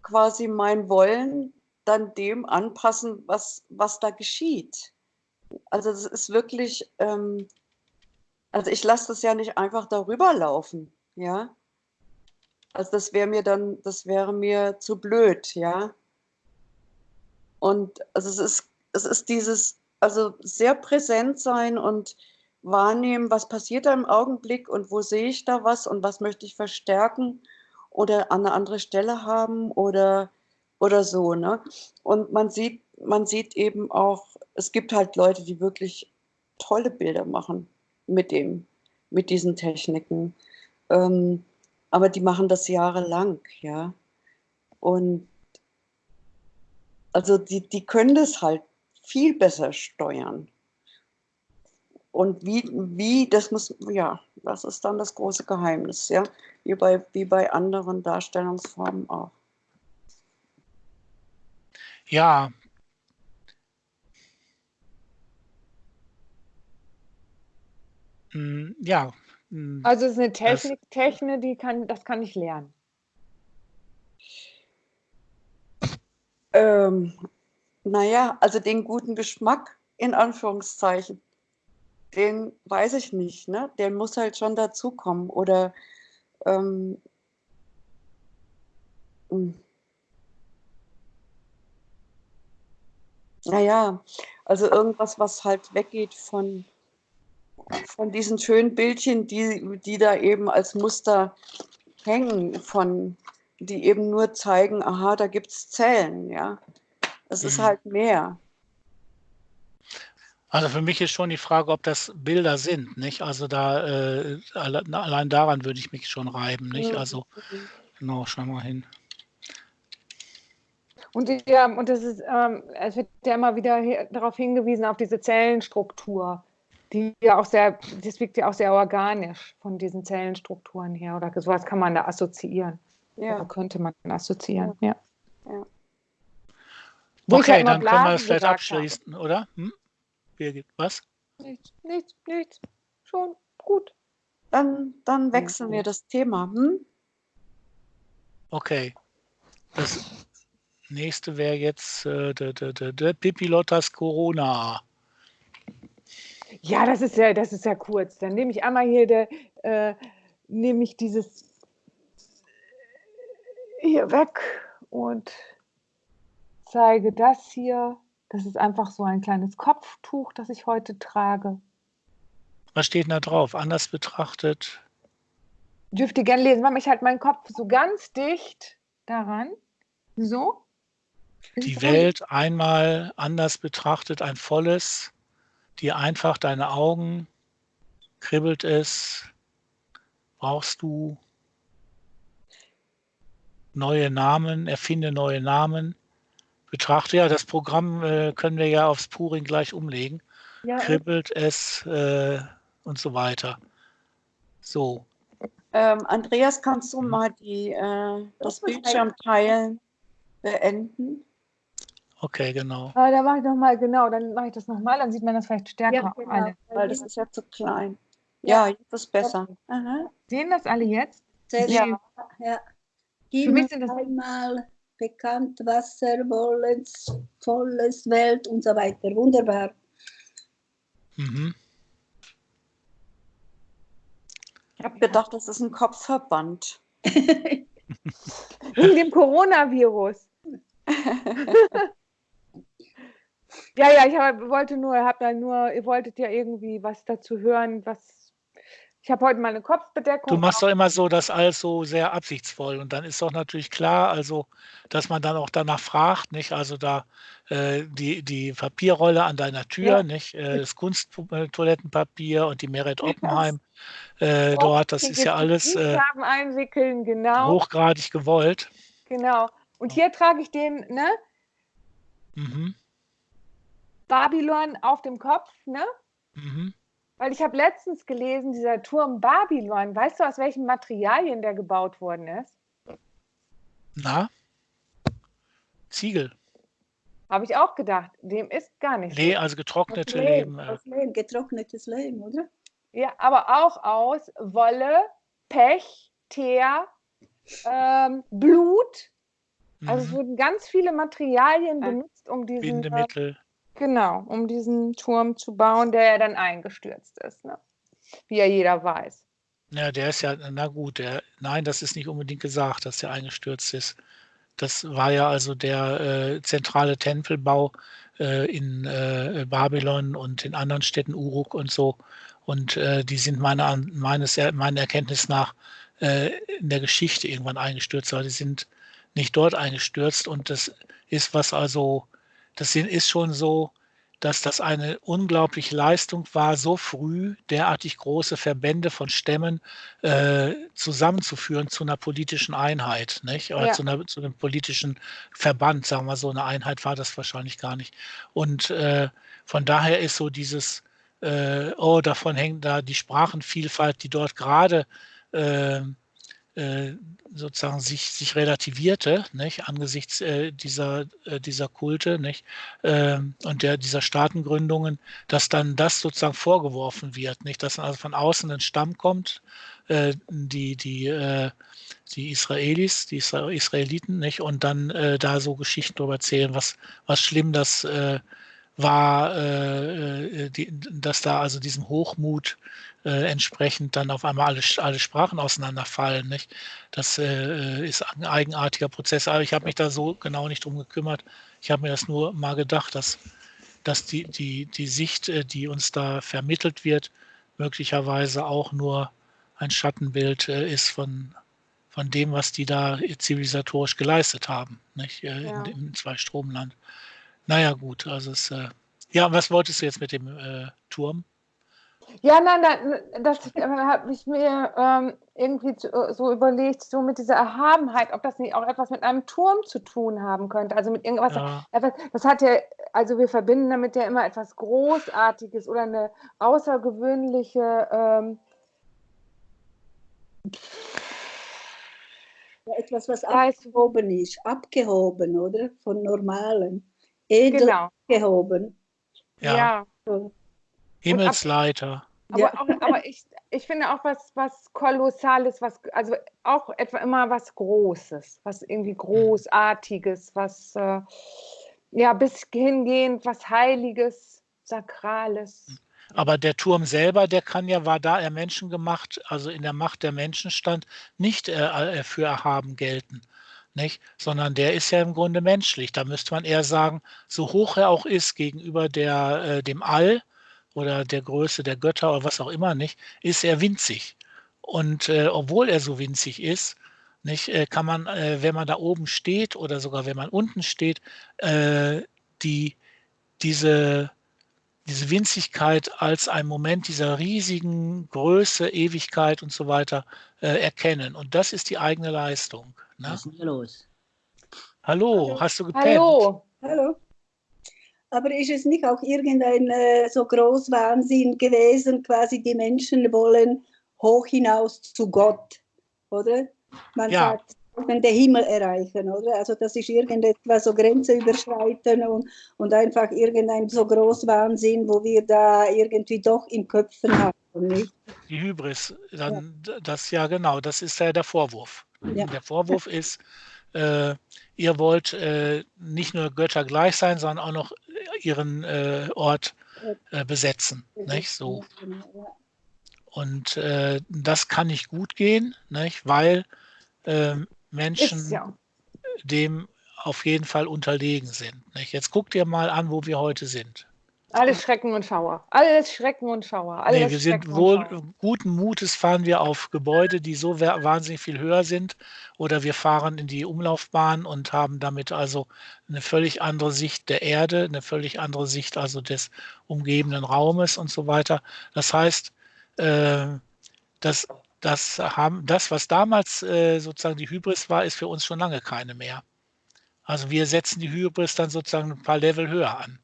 quasi mein Wollen dann dem anpassen, was, was da geschieht. Also es ist wirklich, ähm, also ich lasse das ja nicht einfach darüber laufen, ja. Also das wäre mir dann, das wäre mir zu blöd, ja. Und also es ist, es ist dieses, also sehr präsent sein und wahrnehmen, was passiert da im Augenblick und wo sehe ich da was und was möchte ich verstärken oder an eine andere Stelle haben oder, oder so, ne? Und man sieht, man sieht eben auch, es gibt halt Leute, die wirklich tolle Bilder machen mit dem, mit diesen Techniken. Ähm, aber die machen das jahrelang, ja. Und also die, die können das halt viel besser steuern. Und wie, wie, das muss, ja, das ist dann das große Geheimnis, ja, wie bei, wie bei anderen Darstellungsformen auch. Ja. Hm, ja. Hm, also es ist eine Technik, das, Technik, die kann, das kann ich lernen. Ähm, naja, also den guten Geschmack in Anführungszeichen, den weiß ich nicht, ne? Der muss halt schon dazukommen. Oder ähm, hm. naja, also irgendwas, was halt weggeht von, von diesen schönen Bildchen, die, die da eben als Muster hängen, von, die eben nur zeigen, aha, da gibt es Zellen, ja. Es ist mhm. halt mehr. Also für mich ist schon die Frage, ob das Bilder sind, nicht? Also da äh, allein daran würde ich mich schon reiben, nicht? Also genau, schau mal hin. Und, ja, und das ist, ähm, es wird ja immer wieder darauf hingewiesen, auf diese Zellenstruktur, die ja auch sehr, das wirkt ja auch sehr organisch von diesen Zellenstrukturen her. Oder sowas kann man da assoziieren. Ja. Oder könnte man assoziieren, ja. ja. Okay, halt dann können wir das vielleicht abschließen, habe. oder? Hm? Birgit, was? Nichts, nichts, nichts. Schon gut. Dann, dann wechseln wir das Thema. Hm? Okay. Das nächste wäre jetzt äh, der, der, der, der Pipilottas Corona. Ja, das ist ja, das ist ja kurz. Dann nehme ich einmal hier der, äh, nehme ich dieses hier weg und zeige das hier. Das ist einfach so ein kleines Kopftuch, das ich heute trage. Was steht da drauf? Anders betrachtet? Dürft ihr gerne lesen. Mach ich halt meinen Kopf so ganz dicht daran. So. Die Welt einmal anders betrachtet, ein volles, dir einfach deine Augen, kribbelt es, brauchst du neue Namen, erfinde neue Namen, betrachte. Ja, das Programm äh, können wir ja aufs Puring gleich umlegen. Ja, Kribbelt es äh, und so weiter. So. Ähm, Andreas, kannst du hm. mal die, äh, das Bildschirmteilen beenden? Okay, genau. Ah, dann mache ich nochmal, genau, dann mache ich das nochmal, dann sieht man das vielleicht stärker. Ja, genau, alle. Weil das ist ja zu klein. Ja, jetzt ist besser. Aha. Sehen das alle jetzt? Sehr ja. ja. Gib Für mich sind das einmal bekannt, Wasser, Wollens, volles Welt und so weiter. Wunderbar. Mhm. Ich habe gedacht, das ist ein Kopfverband. Wegen dem Coronavirus. ja, ja, ich hab, wollte nur, hab da nur, ihr wolltet ja irgendwie was dazu hören, was ich habe heute mal eine Kopfbedeckung. Du machst doch immer so das alles so sehr absichtsvoll und dann ist doch natürlich klar, also dass man dann auch danach fragt, nicht? Also da äh, die, die Papierrolle an deiner Tür, ja. nicht? Äh, das Kunsttoilettenpapier und die Meret Oppenheim äh, dort, das ist ja alles äh, einwickeln, genau. hochgradig gewollt. Genau. Und hier trage ich den, ne? Mhm. Babylon auf dem Kopf, ne? Mhm. Weil ich habe letztens gelesen, dieser Turm Babylon, weißt du, aus welchen Materialien der gebaut worden ist? Na? Ziegel. Habe ich auch gedacht. Dem ist gar nicht. Nee, so. also getrocknete aus Lehm. Lehm. Aus Lehm, getrocknetes Lehm, oder? Ja, aber auch aus Wolle, Pech, Teer, ähm, Blut. Also mhm. es wurden ganz viele Materialien benutzt, um diesen Bindemittel. Genau, um diesen Turm zu bauen, der ja dann eingestürzt ist, ne? wie ja jeder weiß. Ja, der ist ja, na gut, der, nein, das ist nicht unbedingt gesagt, dass der eingestürzt ist. Das war ja also der äh, zentrale Tempelbau äh, in äh, Babylon und in anderen Städten, Uruk und so. Und äh, die sind meiner, meines, meiner Erkenntnis nach äh, in der Geschichte irgendwann eingestürzt, aber die sind nicht dort eingestürzt. Und das ist was also das ist schon so, dass das eine unglaubliche Leistung war, so früh derartig große Verbände von Stämmen äh, zusammenzuführen zu einer politischen Einheit, nicht? Oder ja. zu, einer, zu, einem politischen Verband, sagen wir so. Eine Einheit war das wahrscheinlich gar nicht. Und äh, von daher ist so dieses äh, oh, davon hängt da die Sprachenvielfalt, die dort gerade äh, sozusagen sich, sich relativierte, nicht, angesichts äh, dieser, äh, dieser Kulte nicht, ähm, und der, dieser Staatengründungen, dass dann das sozusagen vorgeworfen wird, nicht, dass also von außen ein Stamm kommt, äh, die, die, äh, die Israelis, die Isra Israeliten, nicht, und dann äh, da so Geschichten darüber erzählen, was, was schlimm das war, die, dass da also diesem Hochmut äh, entsprechend dann auf einmal alle, alle Sprachen auseinanderfallen. Nicht? Das äh, ist ein eigenartiger Prozess. Aber ich habe mich da so genau nicht drum gekümmert. Ich habe mir das nur mal gedacht, dass, dass die, die, die Sicht, äh, die uns da vermittelt wird, möglicherweise auch nur ein Schattenbild äh, ist von, von dem, was die da zivilisatorisch geleistet haben, nicht? Äh, ja. In, im Zweistromland. Naja, gut, also es, äh, ja, was wolltest du jetzt mit dem äh, Turm? Ja, nein, nein das habe ich mir ähm, irgendwie äh, so überlegt, so mit dieser Erhabenheit, ob das nicht auch etwas mit einem Turm zu tun haben könnte. Also mit irgendwas. Ja. das hat ja, also wir verbinden damit ja immer etwas Großartiges oder eine außergewöhnliche. Ähm, ja, etwas, was abgehoben ist, abgehoben, oder? Von Normalen. Edel genau. abgehoben. Ja. ja. Himmelsleiter. Aber, ja. auch, aber ich, ich finde auch was, was Kolossales, was, also auch etwa immer was Großes, was irgendwie Großartiges, was äh, ja bis hingehend was Heiliges, Sakrales. Aber der Turm selber, der kann ja, war da er Menschen gemacht, also in der Macht der Menschen stand, nicht äh, für erhaben gelten. Nicht? Sondern der ist ja im Grunde menschlich. Da müsste man eher sagen, so hoch er auch ist gegenüber der, äh, dem All, oder der Größe der Götter oder was auch immer nicht, ist er winzig. Und äh, obwohl er so winzig ist, nicht, äh, kann man, äh, wenn man da oben steht oder sogar wenn man unten steht, äh, die, diese, diese Winzigkeit als ein Moment dieser riesigen Größe, Ewigkeit und so weiter äh, erkennen. Und das ist die eigene Leistung. Ne? Was ist denn los? Hallo, Hallo, hast du gepennt? Hallo. Hallo. Aber ist es nicht auch irgendein äh, so Großwahnsinn gewesen, quasi die Menschen wollen hoch hinaus zu Gott, oder? Man ja. sagt, den Himmel erreichen, oder? Also das ist irgendetwas so Grenze überschreiten und, und einfach irgendein so Großwahnsinn, wo wir da irgendwie doch im Köpfen haben, nicht? Die Hybris, dann ja. das ja genau, das ist ja der Vorwurf. Ja. Der Vorwurf ist, äh, ihr wollt äh, nicht nur Götter gleich sein, sondern auch noch ihren äh, Ort äh, besetzen. Nicht? So. Und äh, das kann nicht gut gehen, nicht? weil ähm, Menschen ja. dem auf jeden Fall unterlegen sind. Nicht? Jetzt guckt ihr mal an, wo wir heute sind. Alles Schrecken und Schauer. Alles Schrecken und Schauer. Alles nee, wir sind wohl guten Mutes fahren wir auf Gebäude, die so wahnsinnig viel höher sind. Oder wir fahren in die Umlaufbahn und haben damit also eine völlig andere Sicht der Erde, eine völlig andere Sicht also des umgebenden Raumes und so weiter. Das heißt, äh, das, das, haben, das, was damals äh, sozusagen die Hybris war, ist für uns schon lange keine mehr. Also wir setzen die Hybris dann sozusagen ein paar Level höher an.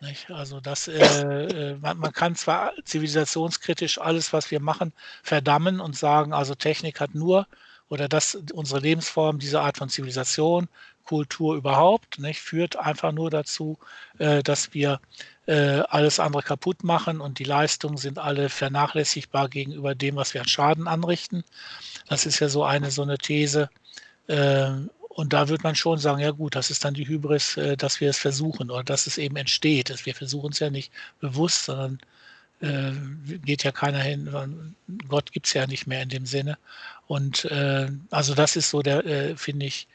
Nicht? Also das, äh, äh, man, man, kann zwar zivilisationskritisch alles, was wir machen, verdammen und sagen, also Technik hat nur oder dass unsere Lebensform, diese Art von Zivilisation, Kultur überhaupt, nicht, führt einfach nur dazu, äh, dass wir äh, alles andere kaputt machen und die Leistungen sind alle vernachlässigbar gegenüber dem, was wir an Schaden anrichten. Das ist ja so eine so eine These. Und da wird man schon sagen, ja gut, das ist dann die Hybris, äh, dass wir es versuchen oder dass es eben entsteht. Wir versuchen es ja nicht bewusst, sondern äh, geht ja keiner hin, Gott gibt es ja nicht mehr in dem Sinne. Und äh, also das ist so der, äh, finde ich,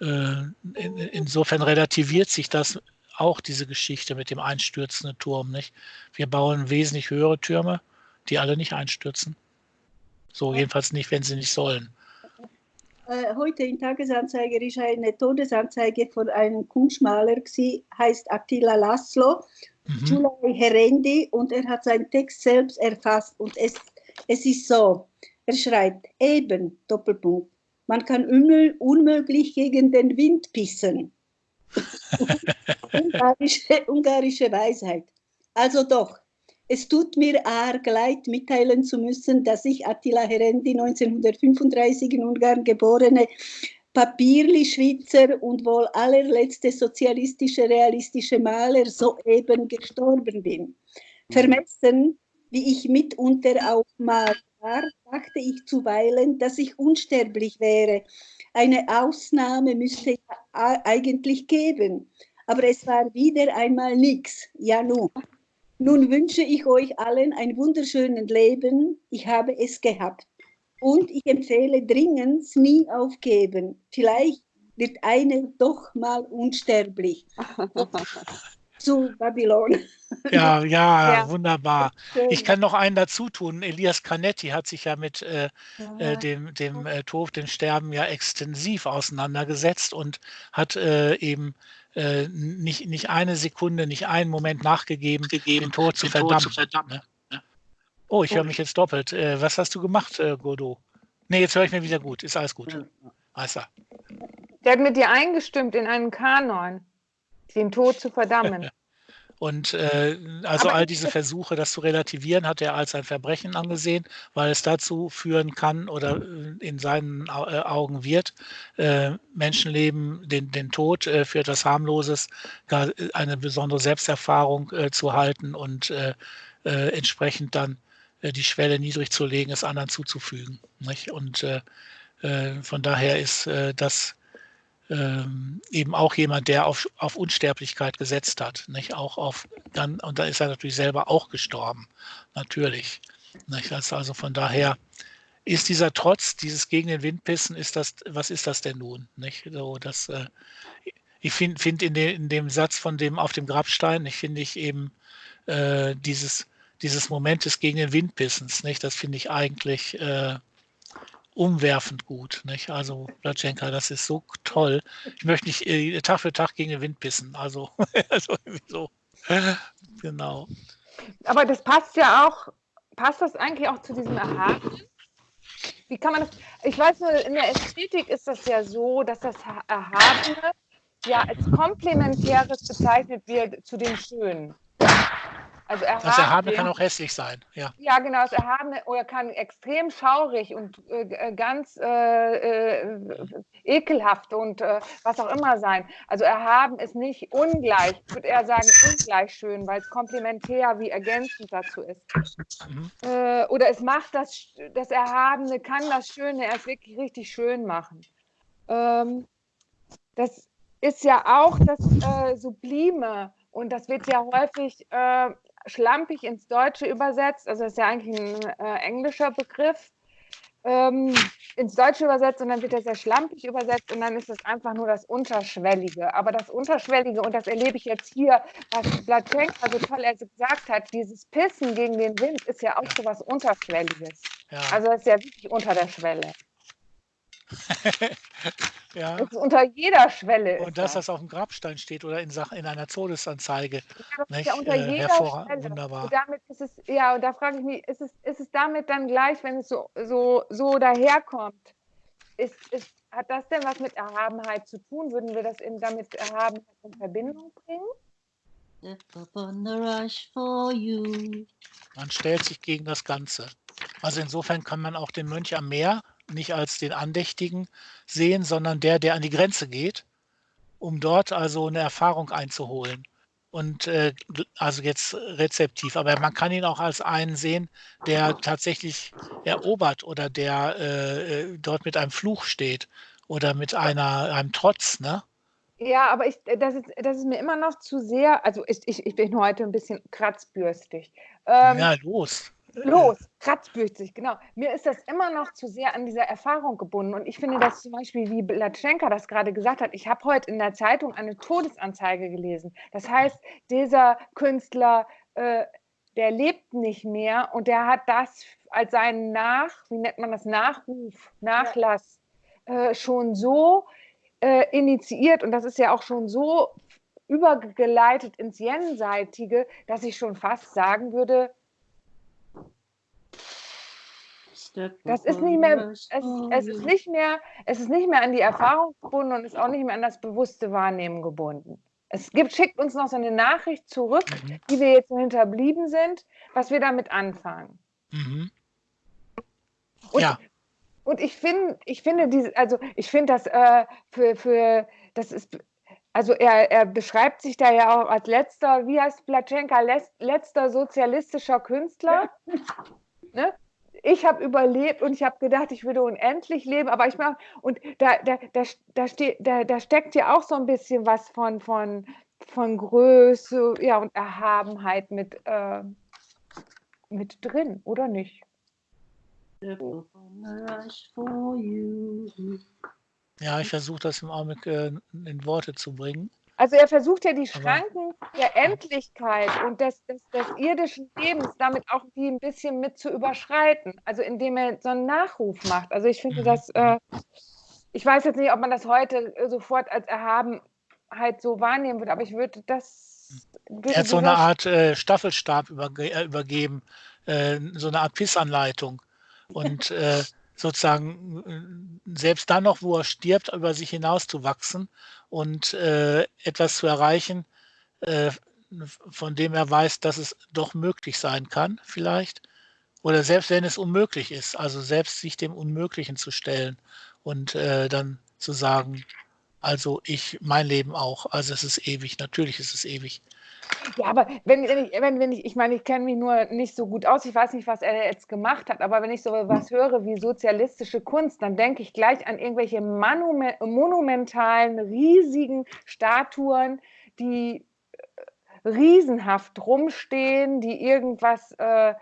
äh, in, insofern relativiert sich das auch diese Geschichte mit dem einstürzenden Turm, nicht? Wir bauen wesentlich höhere Türme, die alle nicht einstürzen. So, jedenfalls nicht, wenn sie nicht sollen. Äh, heute in Tagesanzeiger ist eine Todesanzeige von einem Kunstmaler, gewesen, heißt Attila Laszlo, mhm. Herendi, und er hat seinen Text selbst erfasst. Und es, es ist so, er schreibt, eben, Doppelpunkt, man kann unmöglich gegen den Wind pissen. ungarische, ungarische Weisheit. Also doch, Es tut mir arg leid, mitteilen zu müssen, dass ich Attila Herendi, 1935 in Ungarn geborene, Papierli-Schweizer und wohl allerletzte sozialistische, realistische Maler soeben gestorben bin. Vermessen, wie ich mitunter auch mal war, dachte ich zuweilen, dass ich unsterblich wäre. Eine Ausnahme müsste ja eigentlich geben. Aber es war wieder einmal nichts. Ja, nun. Nun wünsche ich euch allen ein wunderschönes Leben. Ich habe es gehabt. Und ich empfehle dringend, nie aufgeben. Vielleicht wird eine doch mal unsterblich. Zu Babylon. Ja, ja, ja. wunderbar. Ich kann noch einen dazu tun. Elias Canetti hat sich ja mit äh, ja. Äh, dem, dem äh, Tod, dem Sterben ja extensiv auseinandergesetzt und hat äh, eben äh, nicht, nicht eine Sekunde, nicht einen Moment nachgegeben, gegeben, den Tod zu verdammen. Tod zu verdammen. Ne? Oh, ich höre mich jetzt doppelt. Äh, was hast du gemacht, äh, Godot? Nee, jetzt höre ich mir wieder gut. Ist alles gut. Alles Der hat mit dir eingestimmt in einen Kanon, den Tod zu verdammen. Und äh, also Aber all diese Versuche, das zu relativieren, hat er als ein Verbrechen angesehen, weil es dazu führen kann oder äh, in seinen äh, Augen wird, äh, Menschenleben, den, den Tod äh, für etwas Harmloses, gar äh, eine besondere Selbsterfahrung äh, zu halten und äh, äh, entsprechend dann äh, die Schwelle niedrig zu legen, es anderen zuzufügen. Nicht? Und äh, äh, von daher ist äh, das ähm, eben auch jemand, der auf, auf Unsterblichkeit gesetzt hat, nicht auch auf dann und da ist er natürlich selber auch gestorben, natürlich. Nicht? Also von daher ist dieser Trotz, dieses gegen den Wind pissen, ist das, was ist das denn nun? Nicht? So, das, äh, ich finde find in, de, in dem Satz von dem auf dem Grabstein, ich finde ich eben äh, dieses, dieses Moment des gegen den Wind pissens, nicht? Das finde ich eigentlich äh, umwerfend gut. Nicht? Also Blatschenka, das ist so toll. Ich möchte nicht äh, Tag für Tag gegen den Wind pissen. Also, also so. genau. Aber das passt ja auch, passt das eigentlich auch zu diesem Erhabenen? Wie kann man das? Ich weiß nur, in der Ästhetik ist das ja so, dass das Erhabene ja als Komplementäres bezeichnet wird zu dem Schönen. Also erhaben, das Erhabene kann auch hässlich sein, ja. Ja, genau, das Erhabene oder kann extrem schaurig und äh, äh ganz äh, äh, ekelhaft und äh, was auch immer sein. Also erhaben ist nicht ungleich, ich würde eher sagen ungleich schön, weil es komplementär wie ergänzend dazu ist. Mhm. Äh, oder es macht das, das Erhabene, kann das Schöne erst wirklich richtig schön machen. Ähm, das ist ja auch das Sublime. Und das wird ja häufig äh, schlampig ins Deutsche übersetzt, also das ist ja eigentlich ein äh, englischer Begriff, ähm, ins Deutsche übersetzt und dann wird er sehr schlampig übersetzt und dann ist es einfach nur das Unterschwellige. Aber das Unterschwellige, und das erlebe ich jetzt hier, was Blatschenka so toll gesagt hat, dieses Pissen gegen den Wind ist ja auch so was Unterschwelliges. Ja. Also das ist ja wirklich unter der Schwelle. ja. Das ist unter jeder Schwelle. Und dass das. auf dem Grabstein steht oder in, Sachen, in einer Todesanzeige. Ja, das ja unter äh, jeder Schwelle. Wunderbar. Und damit ist es, ja, und da frage ich mich, ist es, ist es damit dann gleich, wenn es so, so, so daherkommt? Ist, ist, hat das denn was mit Erhabenheit zu tun? Würden wir das eben damit Erhabenheit in Verbindung bringen? Man stellt sich gegen das Ganze. Also insofern kann man auch den Mönch am Meer nicht als den Andächtigen sehen, sondern der, der an die Grenze geht, um dort also eine Erfahrung einzuholen. Und äh, also jetzt rezeptiv, aber man kann ihn auch als einen sehen, der tatsächlich erobert oder der äh, äh dort mit einem Fluch steht oder mit einer, einem Trotz, ne? Ja, aber ich, das, ist, das ist mir immer noch zu sehr, also ich, ich, ich bin heute ein bisschen kratzbürstig. Ähm, ja, los. Los, kratzbüchsig, genau. Mir ist das immer noch zu sehr an dieser Erfahrung gebunden. Und ich finde das zum Beispiel, wie Blatschenka das gerade gesagt hat, ich habe heute in der Zeitung eine Todesanzeige gelesen. Das heißt, dieser Künstler, äh, der lebt nicht mehr und der hat das als seinen Nach, wie nennt man das, Nachruf, Nachlass äh, schon so äh, initiiert und das ist ja auch schon so übergeleitet ins Jenseitige, dass ich schon fast sagen würde, das ist nicht mehr, es, es, ist nicht mehr, es ist nicht mehr an die Erfahrung gebunden und ist auch nicht mehr an das bewusste Wahrnehmen gebunden. Es gibt, schickt uns noch so eine Nachricht zurück, Mhm. die wir jetzt so hinterblieben sind, was wir damit anfangen. Mhm. Und, Ja. und ich finde, ich finde diese, also ich finde das äh, für, für, das ist, also er, er beschreibt sich da ja auch als letzter, wie heißt Platschenka, letz, letzter sozialistischer Künstler. Ne? Ich habe überlebt und ich habe gedacht, ich würde unendlich leben, aber ich mache, und da, da, da, da, steht, da, da steckt ja auch so ein bisschen was von, von, von Größe ja, und Erhabenheit mit, äh, mit drin, oder nicht? Ja, ich versuche das im Augenblick äh, in Worte zu bringen. Also er versucht ja die Schranken der Endlichkeit und des, des, des irdischen Lebens damit auch die ein bisschen mit zu überschreiten. Also indem er so einen Nachruf macht. Also ich finde Mhm. das, äh, ich weiß jetzt nicht, ob man das heute äh, sofort als Erhabenheit so wahrnehmen würde, aber ich würde das. Würde Er hat so eine Art äh, Staffelstab überge äh, übergeben, äh, so eine Art Pissanleitung. Und äh, sozusagen äh, selbst dann noch, wo er stirbt, über sich hinaus zu wachsen und äh, etwas zu erreichen, äh, von dem er weiß, dass es doch möglich sein kann, vielleicht. Oder selbst wenn es unmöglich ist, also selbst sich dem Unmöglichen zu stellen und äh, dann zu sagen, also ich, mein Leben auch, also es ist ewig, natürlich ist es ewig. Ja, aber wenn, wenn ich, wenn, wenn ich, ich meine, ich kenne mich nur nicht so gut aus, ich weiß nicht, was er jetzt gemacht hat, aber wenn ich so was höre wie sozialistische Kunst, dann denke ich gleich an irgendwelche Monumen monumentalen, riesigen Statuen, die riesenhaft rumstehen, die irgendwas, äh,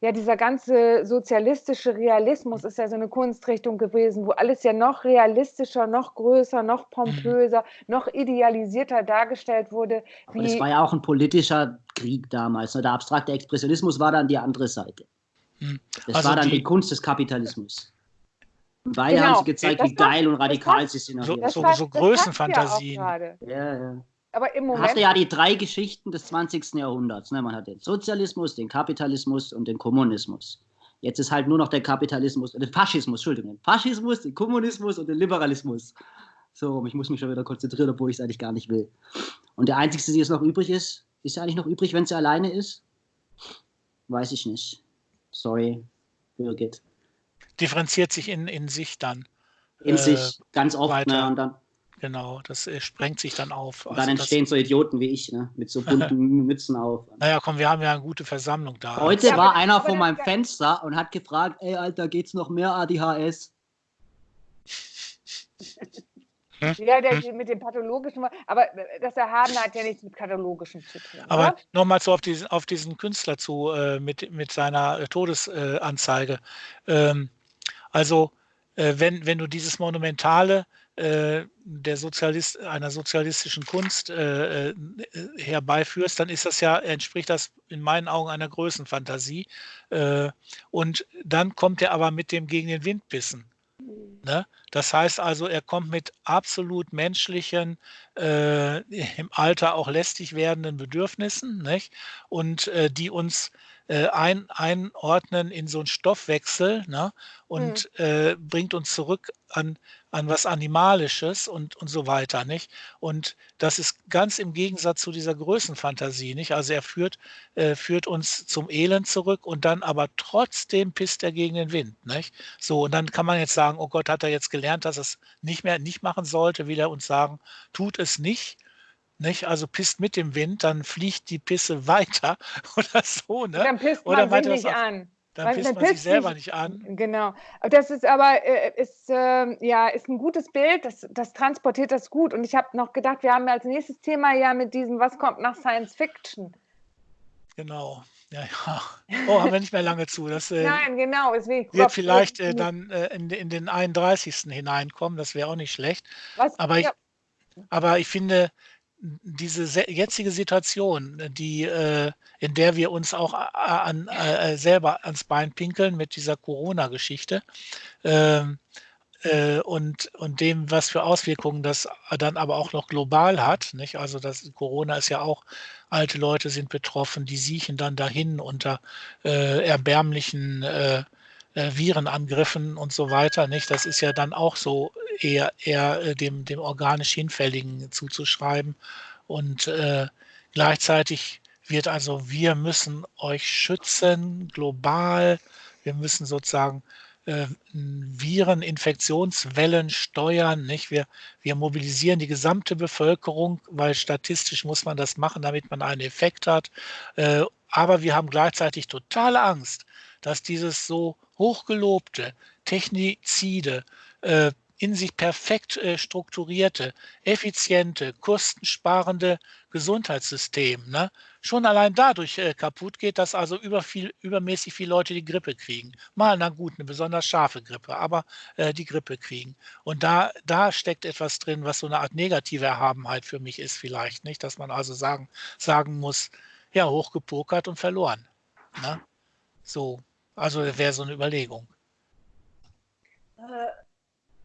ja, dieser ganze sozialistische Realismus ist ja so eine Kunstrichtung gewesen, wo alles ja noch realistischer, noch größer, noch pompöser, noch idealisierter dargestellt wurde. Aber das war ja auch ein politischer Krieg damals. Ne? Der abstrakte Expressionismus war dann die andere Seite. Hm. Das Also war dann die- die, Kunst des Kapitalismus. Beide Genau. haben sie gezeigt, Das wie geil und radikal sie sind. So- so- so Größenfantasien. Ja, ja. Aber im Man Moment. hatte ja die drei Geschichten des 20. Jahrhunderts. Ne? Man hat den Sozialismus, den Kapitalismus und den Kommunismus. Jetzt ist halt nur noch der Kapitalismus, äh, der Faschismus, Entschuldigung, den Faschismus, den Kommunismus und den Liberalismus. So, ich muss mich schon wieder konzentrieren, obwohl ich es eigentlich gar nicht will. Und der einzige, der jetzt noch übrig ist, ist er eigentlich noch übrig, wenn sie alleine ist? Weiß ich nicht. Sorry, Birgit. differenziert sich in, in sich dann. In Äh, sich, ganz oft, ne? Und dann, Genau, das äh, sprengt sich dann auf. und Also dann das, entstehen so Idioten wie ich, ne? Mit so bunten Mützen auf. naja, komm, wir haben ja eine gute Versammlung da. Heute Ja, war einer vor das- meinem Fenster und hat gefragt, ey Alter, geht's noch mehr ADHS? Ja, der, mit dem pathologischen. Aber das Erhabene hat ja nichts mit pathologischem zu tun. Aber nochmal so auf diesen, auf diesen Künstler zu äh, mit, mit seiner äh, Todesanzeige. Ähm, also, äh, wenn, wenn du dieses Monumentale äh, der Sozialist, einer sozialistischen Kunst äh, äh, herbeiführst, dann ist das ja, entspricht das in meinen Augen einer Größenfantasie. Äh, und dann kommt er aber mit dem gegen den Wind bissen. Ne? Das heißt also, er kommt mit absolut menschlichen, äh, im Alter auch lästig werdenden Bedürfnissen, nicht? und äh, die uns äh, ein, einordnen in so einen Stoffwechsel ne? und äh, bringt uns zurück an, an was Animalisches und, und so weiter. Nicht? Und das ist ganz im Gegensatz zu dieser Größenfantasie. Nicht? Also er führt, äh, führt uns zum Elend zurück und dann aber trotzdem pisst er gegen den Wind. Nicht? So, und dann kann man jetzt sagen, oh Gott, hat er jetzt gelernt, dass er es nicht mehr nicht machen sollte, will er uns sagen, tut es nicht. Nicht? Also pisst mit dem Wind, dann fliegt die Pisse weiter oder so. Ne? dann pisst oder man weiter sich nicht an. Dann pisst man sich selber nicht- nicht an. Genau. Das ist aber äh, ist, ähm, ja, ist ein gutes Bild, das, das transportiert das gut. Und ich habe noch gedacht, wir haben ja als nächstes Thema ja mit diesem, was kommt nach Science Fiction? Genau. Ja, ja. Oh, haben wir nicht mehr lange zu. Das äh, Nein, genau. Deswegen wird vielleicht äh, dann äh, in, in den 31. hineinkommen. Das wäre auch nicht schlecht. was, Aber ich, ja, aber ich finde, diese se- jetzige Situation, die, äh, in der wir uns auch an, äh, selber ans Bein pinkeln mit dieser Corona-Geschichte ähm, äh, und, und dem, was für Auswirkungen das dann aber auch noch global hat. Nicht? Also das Corona ist ja auch, alte Leute sind betroffen, die siechen dann dahin unter äh, erbärmlichen äh, Virenangriffen und so weiter. Nicht? Das ist ja dann auch so eher, eher äh, dem, dem organisch Hinfälligen zuzuschreiben. Und äh, gleichzeitig wird also, wir müssen euch schützen, global. Wir müssen sozusagen äh, Viren, Infektionswellen steuern. Nicht? Wir, wir mobilisieren die gesamte Bevölkerung, weil statistisch muss man das machen, damit man einen Effekt hat. Äh, aber wir haben gleichzeitig totale Angst, dass dieses so hochgelobte Technizide, äh, in sich perfekt äh, strukturierte, effiziente, kostensparende Gesundheitssystem ne, schon allein dadurch äh, kaputt geht, dass also über viel, übermäßig viele Leute die Grippe kriegen. Mal, na gut, eine besonders scharfe Grippe, aber die Grippe kriegen. Und da, da steckt etwas drin, was so eine Art negative Erhabenheit für mich ist vielleicht, nicht? Dass man also sagen, sagen muss, ja, hochgepokert und verloren. Ne? So, also wäre so eine Überlegung. Äh,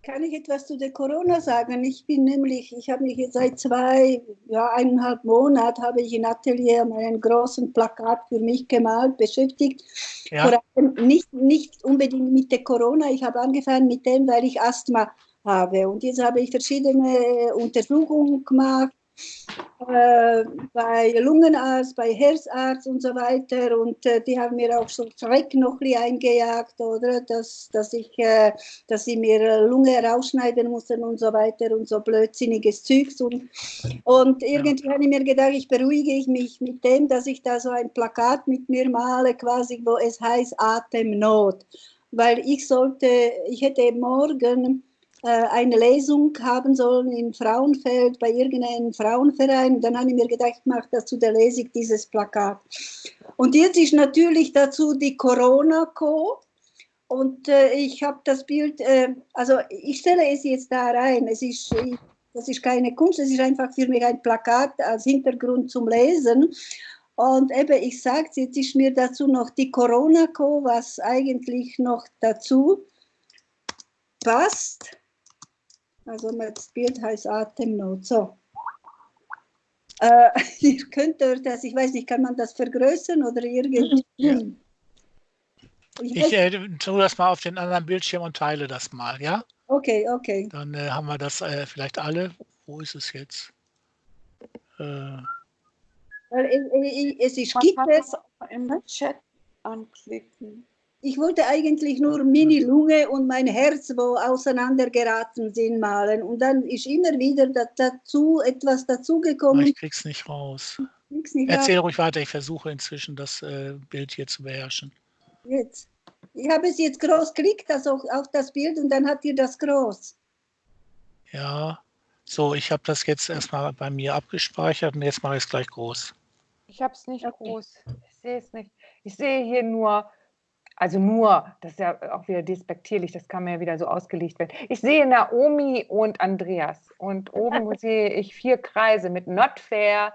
kann ich etwas zu der Corona sagen? Ich bin nämlich, ich habe mich jetzt seit zwei, ja, eineinhalb Monaten habe ich in Atelier einen großen Plakat für mich gemalt, beschäftigt. Ja. Vor allem nicht, nicht unbedingt mit der Corona. Ich habe angefangen mit dem, weil ich Asthma habe. Und jetzt habe ich verschiedene Untersuchungen gemacht äh, bei Lungenarzt, bei Herzarzt und so weiter. Und äh, die haben mir auch so Schreck noch eingejagt, oder? Dass, dass, ich, äh, dass sie mir Lunge rausschneiden mussten und so weiter und so blödsinniges Zeugs. Und, und irgendwie ja. habe ich mir gedacht, ich beruhige mich mit dem, dass ich da so ein Plakat mit mir male, quasi, wo es heißt Atemnot. Weil ich sollte, ich hätte morgen äh, eine Lesung haben sollen in Frauenfeld bei irgendeinem Frauenverein. Dann habe ich mir gedacht, ich mache dazu der Lesung dieses Plakat. Und jetzt ist natürlich dazu die Corona-Co. Und äh, ich habe das Bild, äh, also ich stelle es jetzt da rein. Es ist, das ist keine Kunst, es ist einfach für mich ein Plakat als Hintergrund zum Lesen. Und eben, ich sage jetzt ist mir dazu noch die Corona-Co, was eigentlich noch dazu passt. Also das Bild heißt Atemnot. So. Äh, ihr könnt das, ich weiß nicht, kann man das vergrößern oder irgendwie? Ja. Ich, ich äh, tue das mal auf den anderen Bildschirm und teile das mal, ja? Okay, okay. Dann äh, haben wir das äh, vielleicht alle. Wo ist es jetzt? Äh, es ist, gibt es im Chat anklicken. Ich wollte eigentlich nur Mini-Lunge und mein Herz, wo auseinandergeraten sind, malen. Und dann ist immer wieder dazu etwas dazugekommen. Ich krieg's nicht raus. Nicht Erzähl raus. ruhig weiter, ich versuche inzwischen das äh, Bild hier zu beherrschen. Jetzt. Ich habe es jetzt groß geklickt, also auf das Bild, und dann hat ihr das groß. Ja, so, ich habe das jetzt erstmal bei mir abgespeichert und jetzt mache ich es gleich groß. Ich habe es nicht okay. groß. Ich sehe es nicht. Ich sehe hier nur also nur, das ist ja auch wieder despektierlich, das kann mir ja wieder so ausgelegt werden. Ich sehe Naomi und Andreas und oben sehe ich vier Kreise mit Not Fair,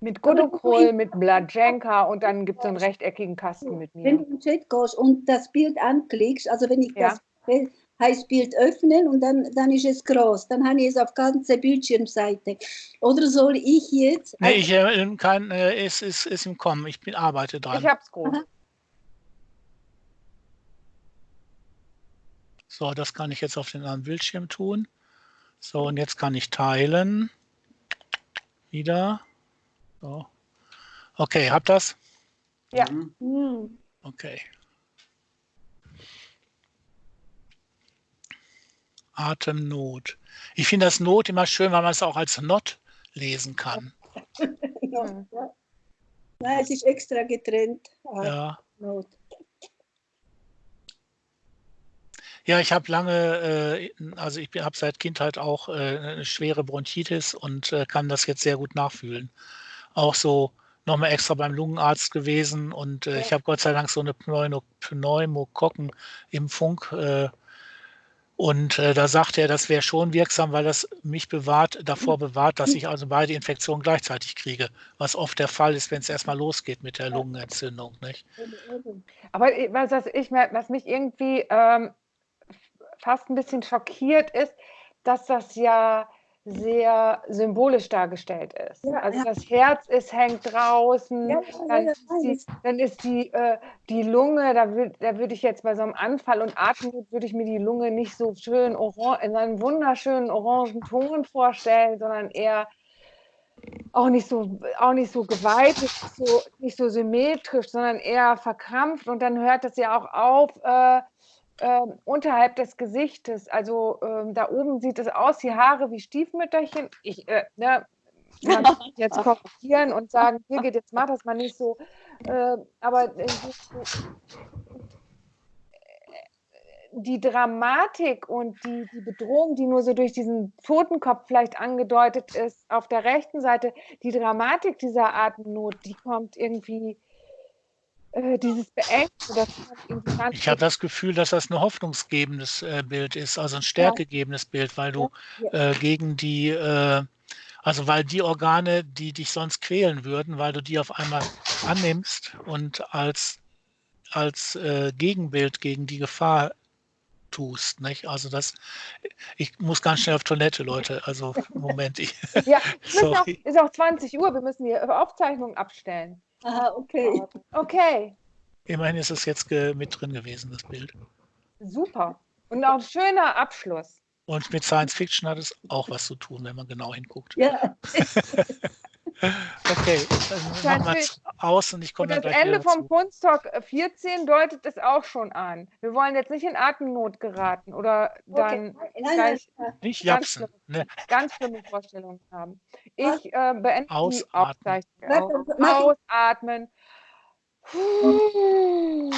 mit Godokrol, mit Blajenka und dann gibt es so einen rechteckigen Kasten mit mir. Wenn du im Chat gehst und das Bild anklickst, also wenn ich ja. das heißt Bild öffnen und dann, dann ist es groß. Dann habe ich es auf ganze Bildschirmseite. Oder soll ich jetzt... Nee, ich äh, kann, äh, es ist, ist im Kommen. Ich bin, arbeite dran. Ich habe es groß. Aha. So, das kann ich jetzt auf den anderen Bildschirm tun. So, und jetzt kann ich teilen. Wieder. So. Okay, habt das? Ja. Mhm. Okay. Atemnot. Ich finde das Not immer schön, weil man es auch als Not lesen kann. ja. Nein, es ist extra getrennt. Ja. Not. Ja, ich habe lange, äh, also ich habe seit Kindheit auch äh, eine schwere Bronchitis und äh, kann das jetzt sehr gut nachfühlen. Auch so nochmal extra beim Lungenarzt gewesen und äh, ich habe Gott sei Dank so eine Pneumo Pneumokokken-Impfung. Äh, und äh, da sagt er, das wäre schon wirksam, weil das mich bewahrt, davor bewahrt, dass ich also beide Infektionen gleichzeitig kriege, was oft der Fall ist, wenn es erstmal losgeht mit der Lungenentzündung. Nicht? Aber was, ich, was mich irgendwie ähm, fast ein bisschen schockiert ist, dass das ja sehr symbolisch dargestellt ist. Ja, also ja. das Herz ist hängt draußen, ja, dann, ist die, dann, ist die, äh, die Lunge, da, würd, da würde ich jetzt bei so einem Anfall und Atemnot würde ich mir die Lunge nicht so schön orange, in einem wunderschönen orangen Ton vorstellen, sondern eher auch nicht so, auch nicht so geweiht, nicht so, nicht so symmetrisch, sondern eher verkrampft. Und dann hört das ja auch auf äh, äh, unterhalb des Gesichtes. Also äh, da oben sieht es aus, die Haare wie Stiefmütterchen. Ich, äh, ne, man kann jetzt korrigieren und sagen, Birgit, jetzt mach das mal nicht so. Äh, aber äh, die Dramatik und die, die Bedrohung, die nur so durch diesen Totenkopf vielleicht angedeutet ist, auf der rechten Seite, die Dramatik dieser Atemnot, die kommt irgendwie, äh, dieses ganz Ich habe das Gefühl, dass das ein hoffnungsgebendes äh, Bild ist, also ein stärkegebendes Bild, weil du Ja. äh, gegen die, äh, also weil die Organe, die dich sonst quälen würden, weil du die auf einmal annimmst und als, als äh, Gegenbild gegen die Gefahr tust. Nicht? Also das, ich muss ganz schnell auf Toilette, Leute. Also Moment, ich, Ja, auch, ist auch 20 Uhr, wir müssen die Aufzeichnung abstellen. Aha, okay. Okay, Immerhin ist es jetzt mit drin gewesen, das Bild. super. Und auch ein schöner Abschluss. Und mit Science Fiction hat es auch was zu tun, wenn man genau hinguckt. Ja, Okay, dann machen wir es aus und ich komme Und dann das gleich Ende wieder vom. Kunsttalk 14 deutet es auch schon an. Wir wollen jetzt nicht in Atemnot geraten oder dann okay. Nein, gleich nein. Nicht ganz japsen. Ne? ganz schlimme Vorstellungen haben. Ich äh, beende die Ausatmen. Aufzeichnung. Mach ich- Ausatmen. Puh.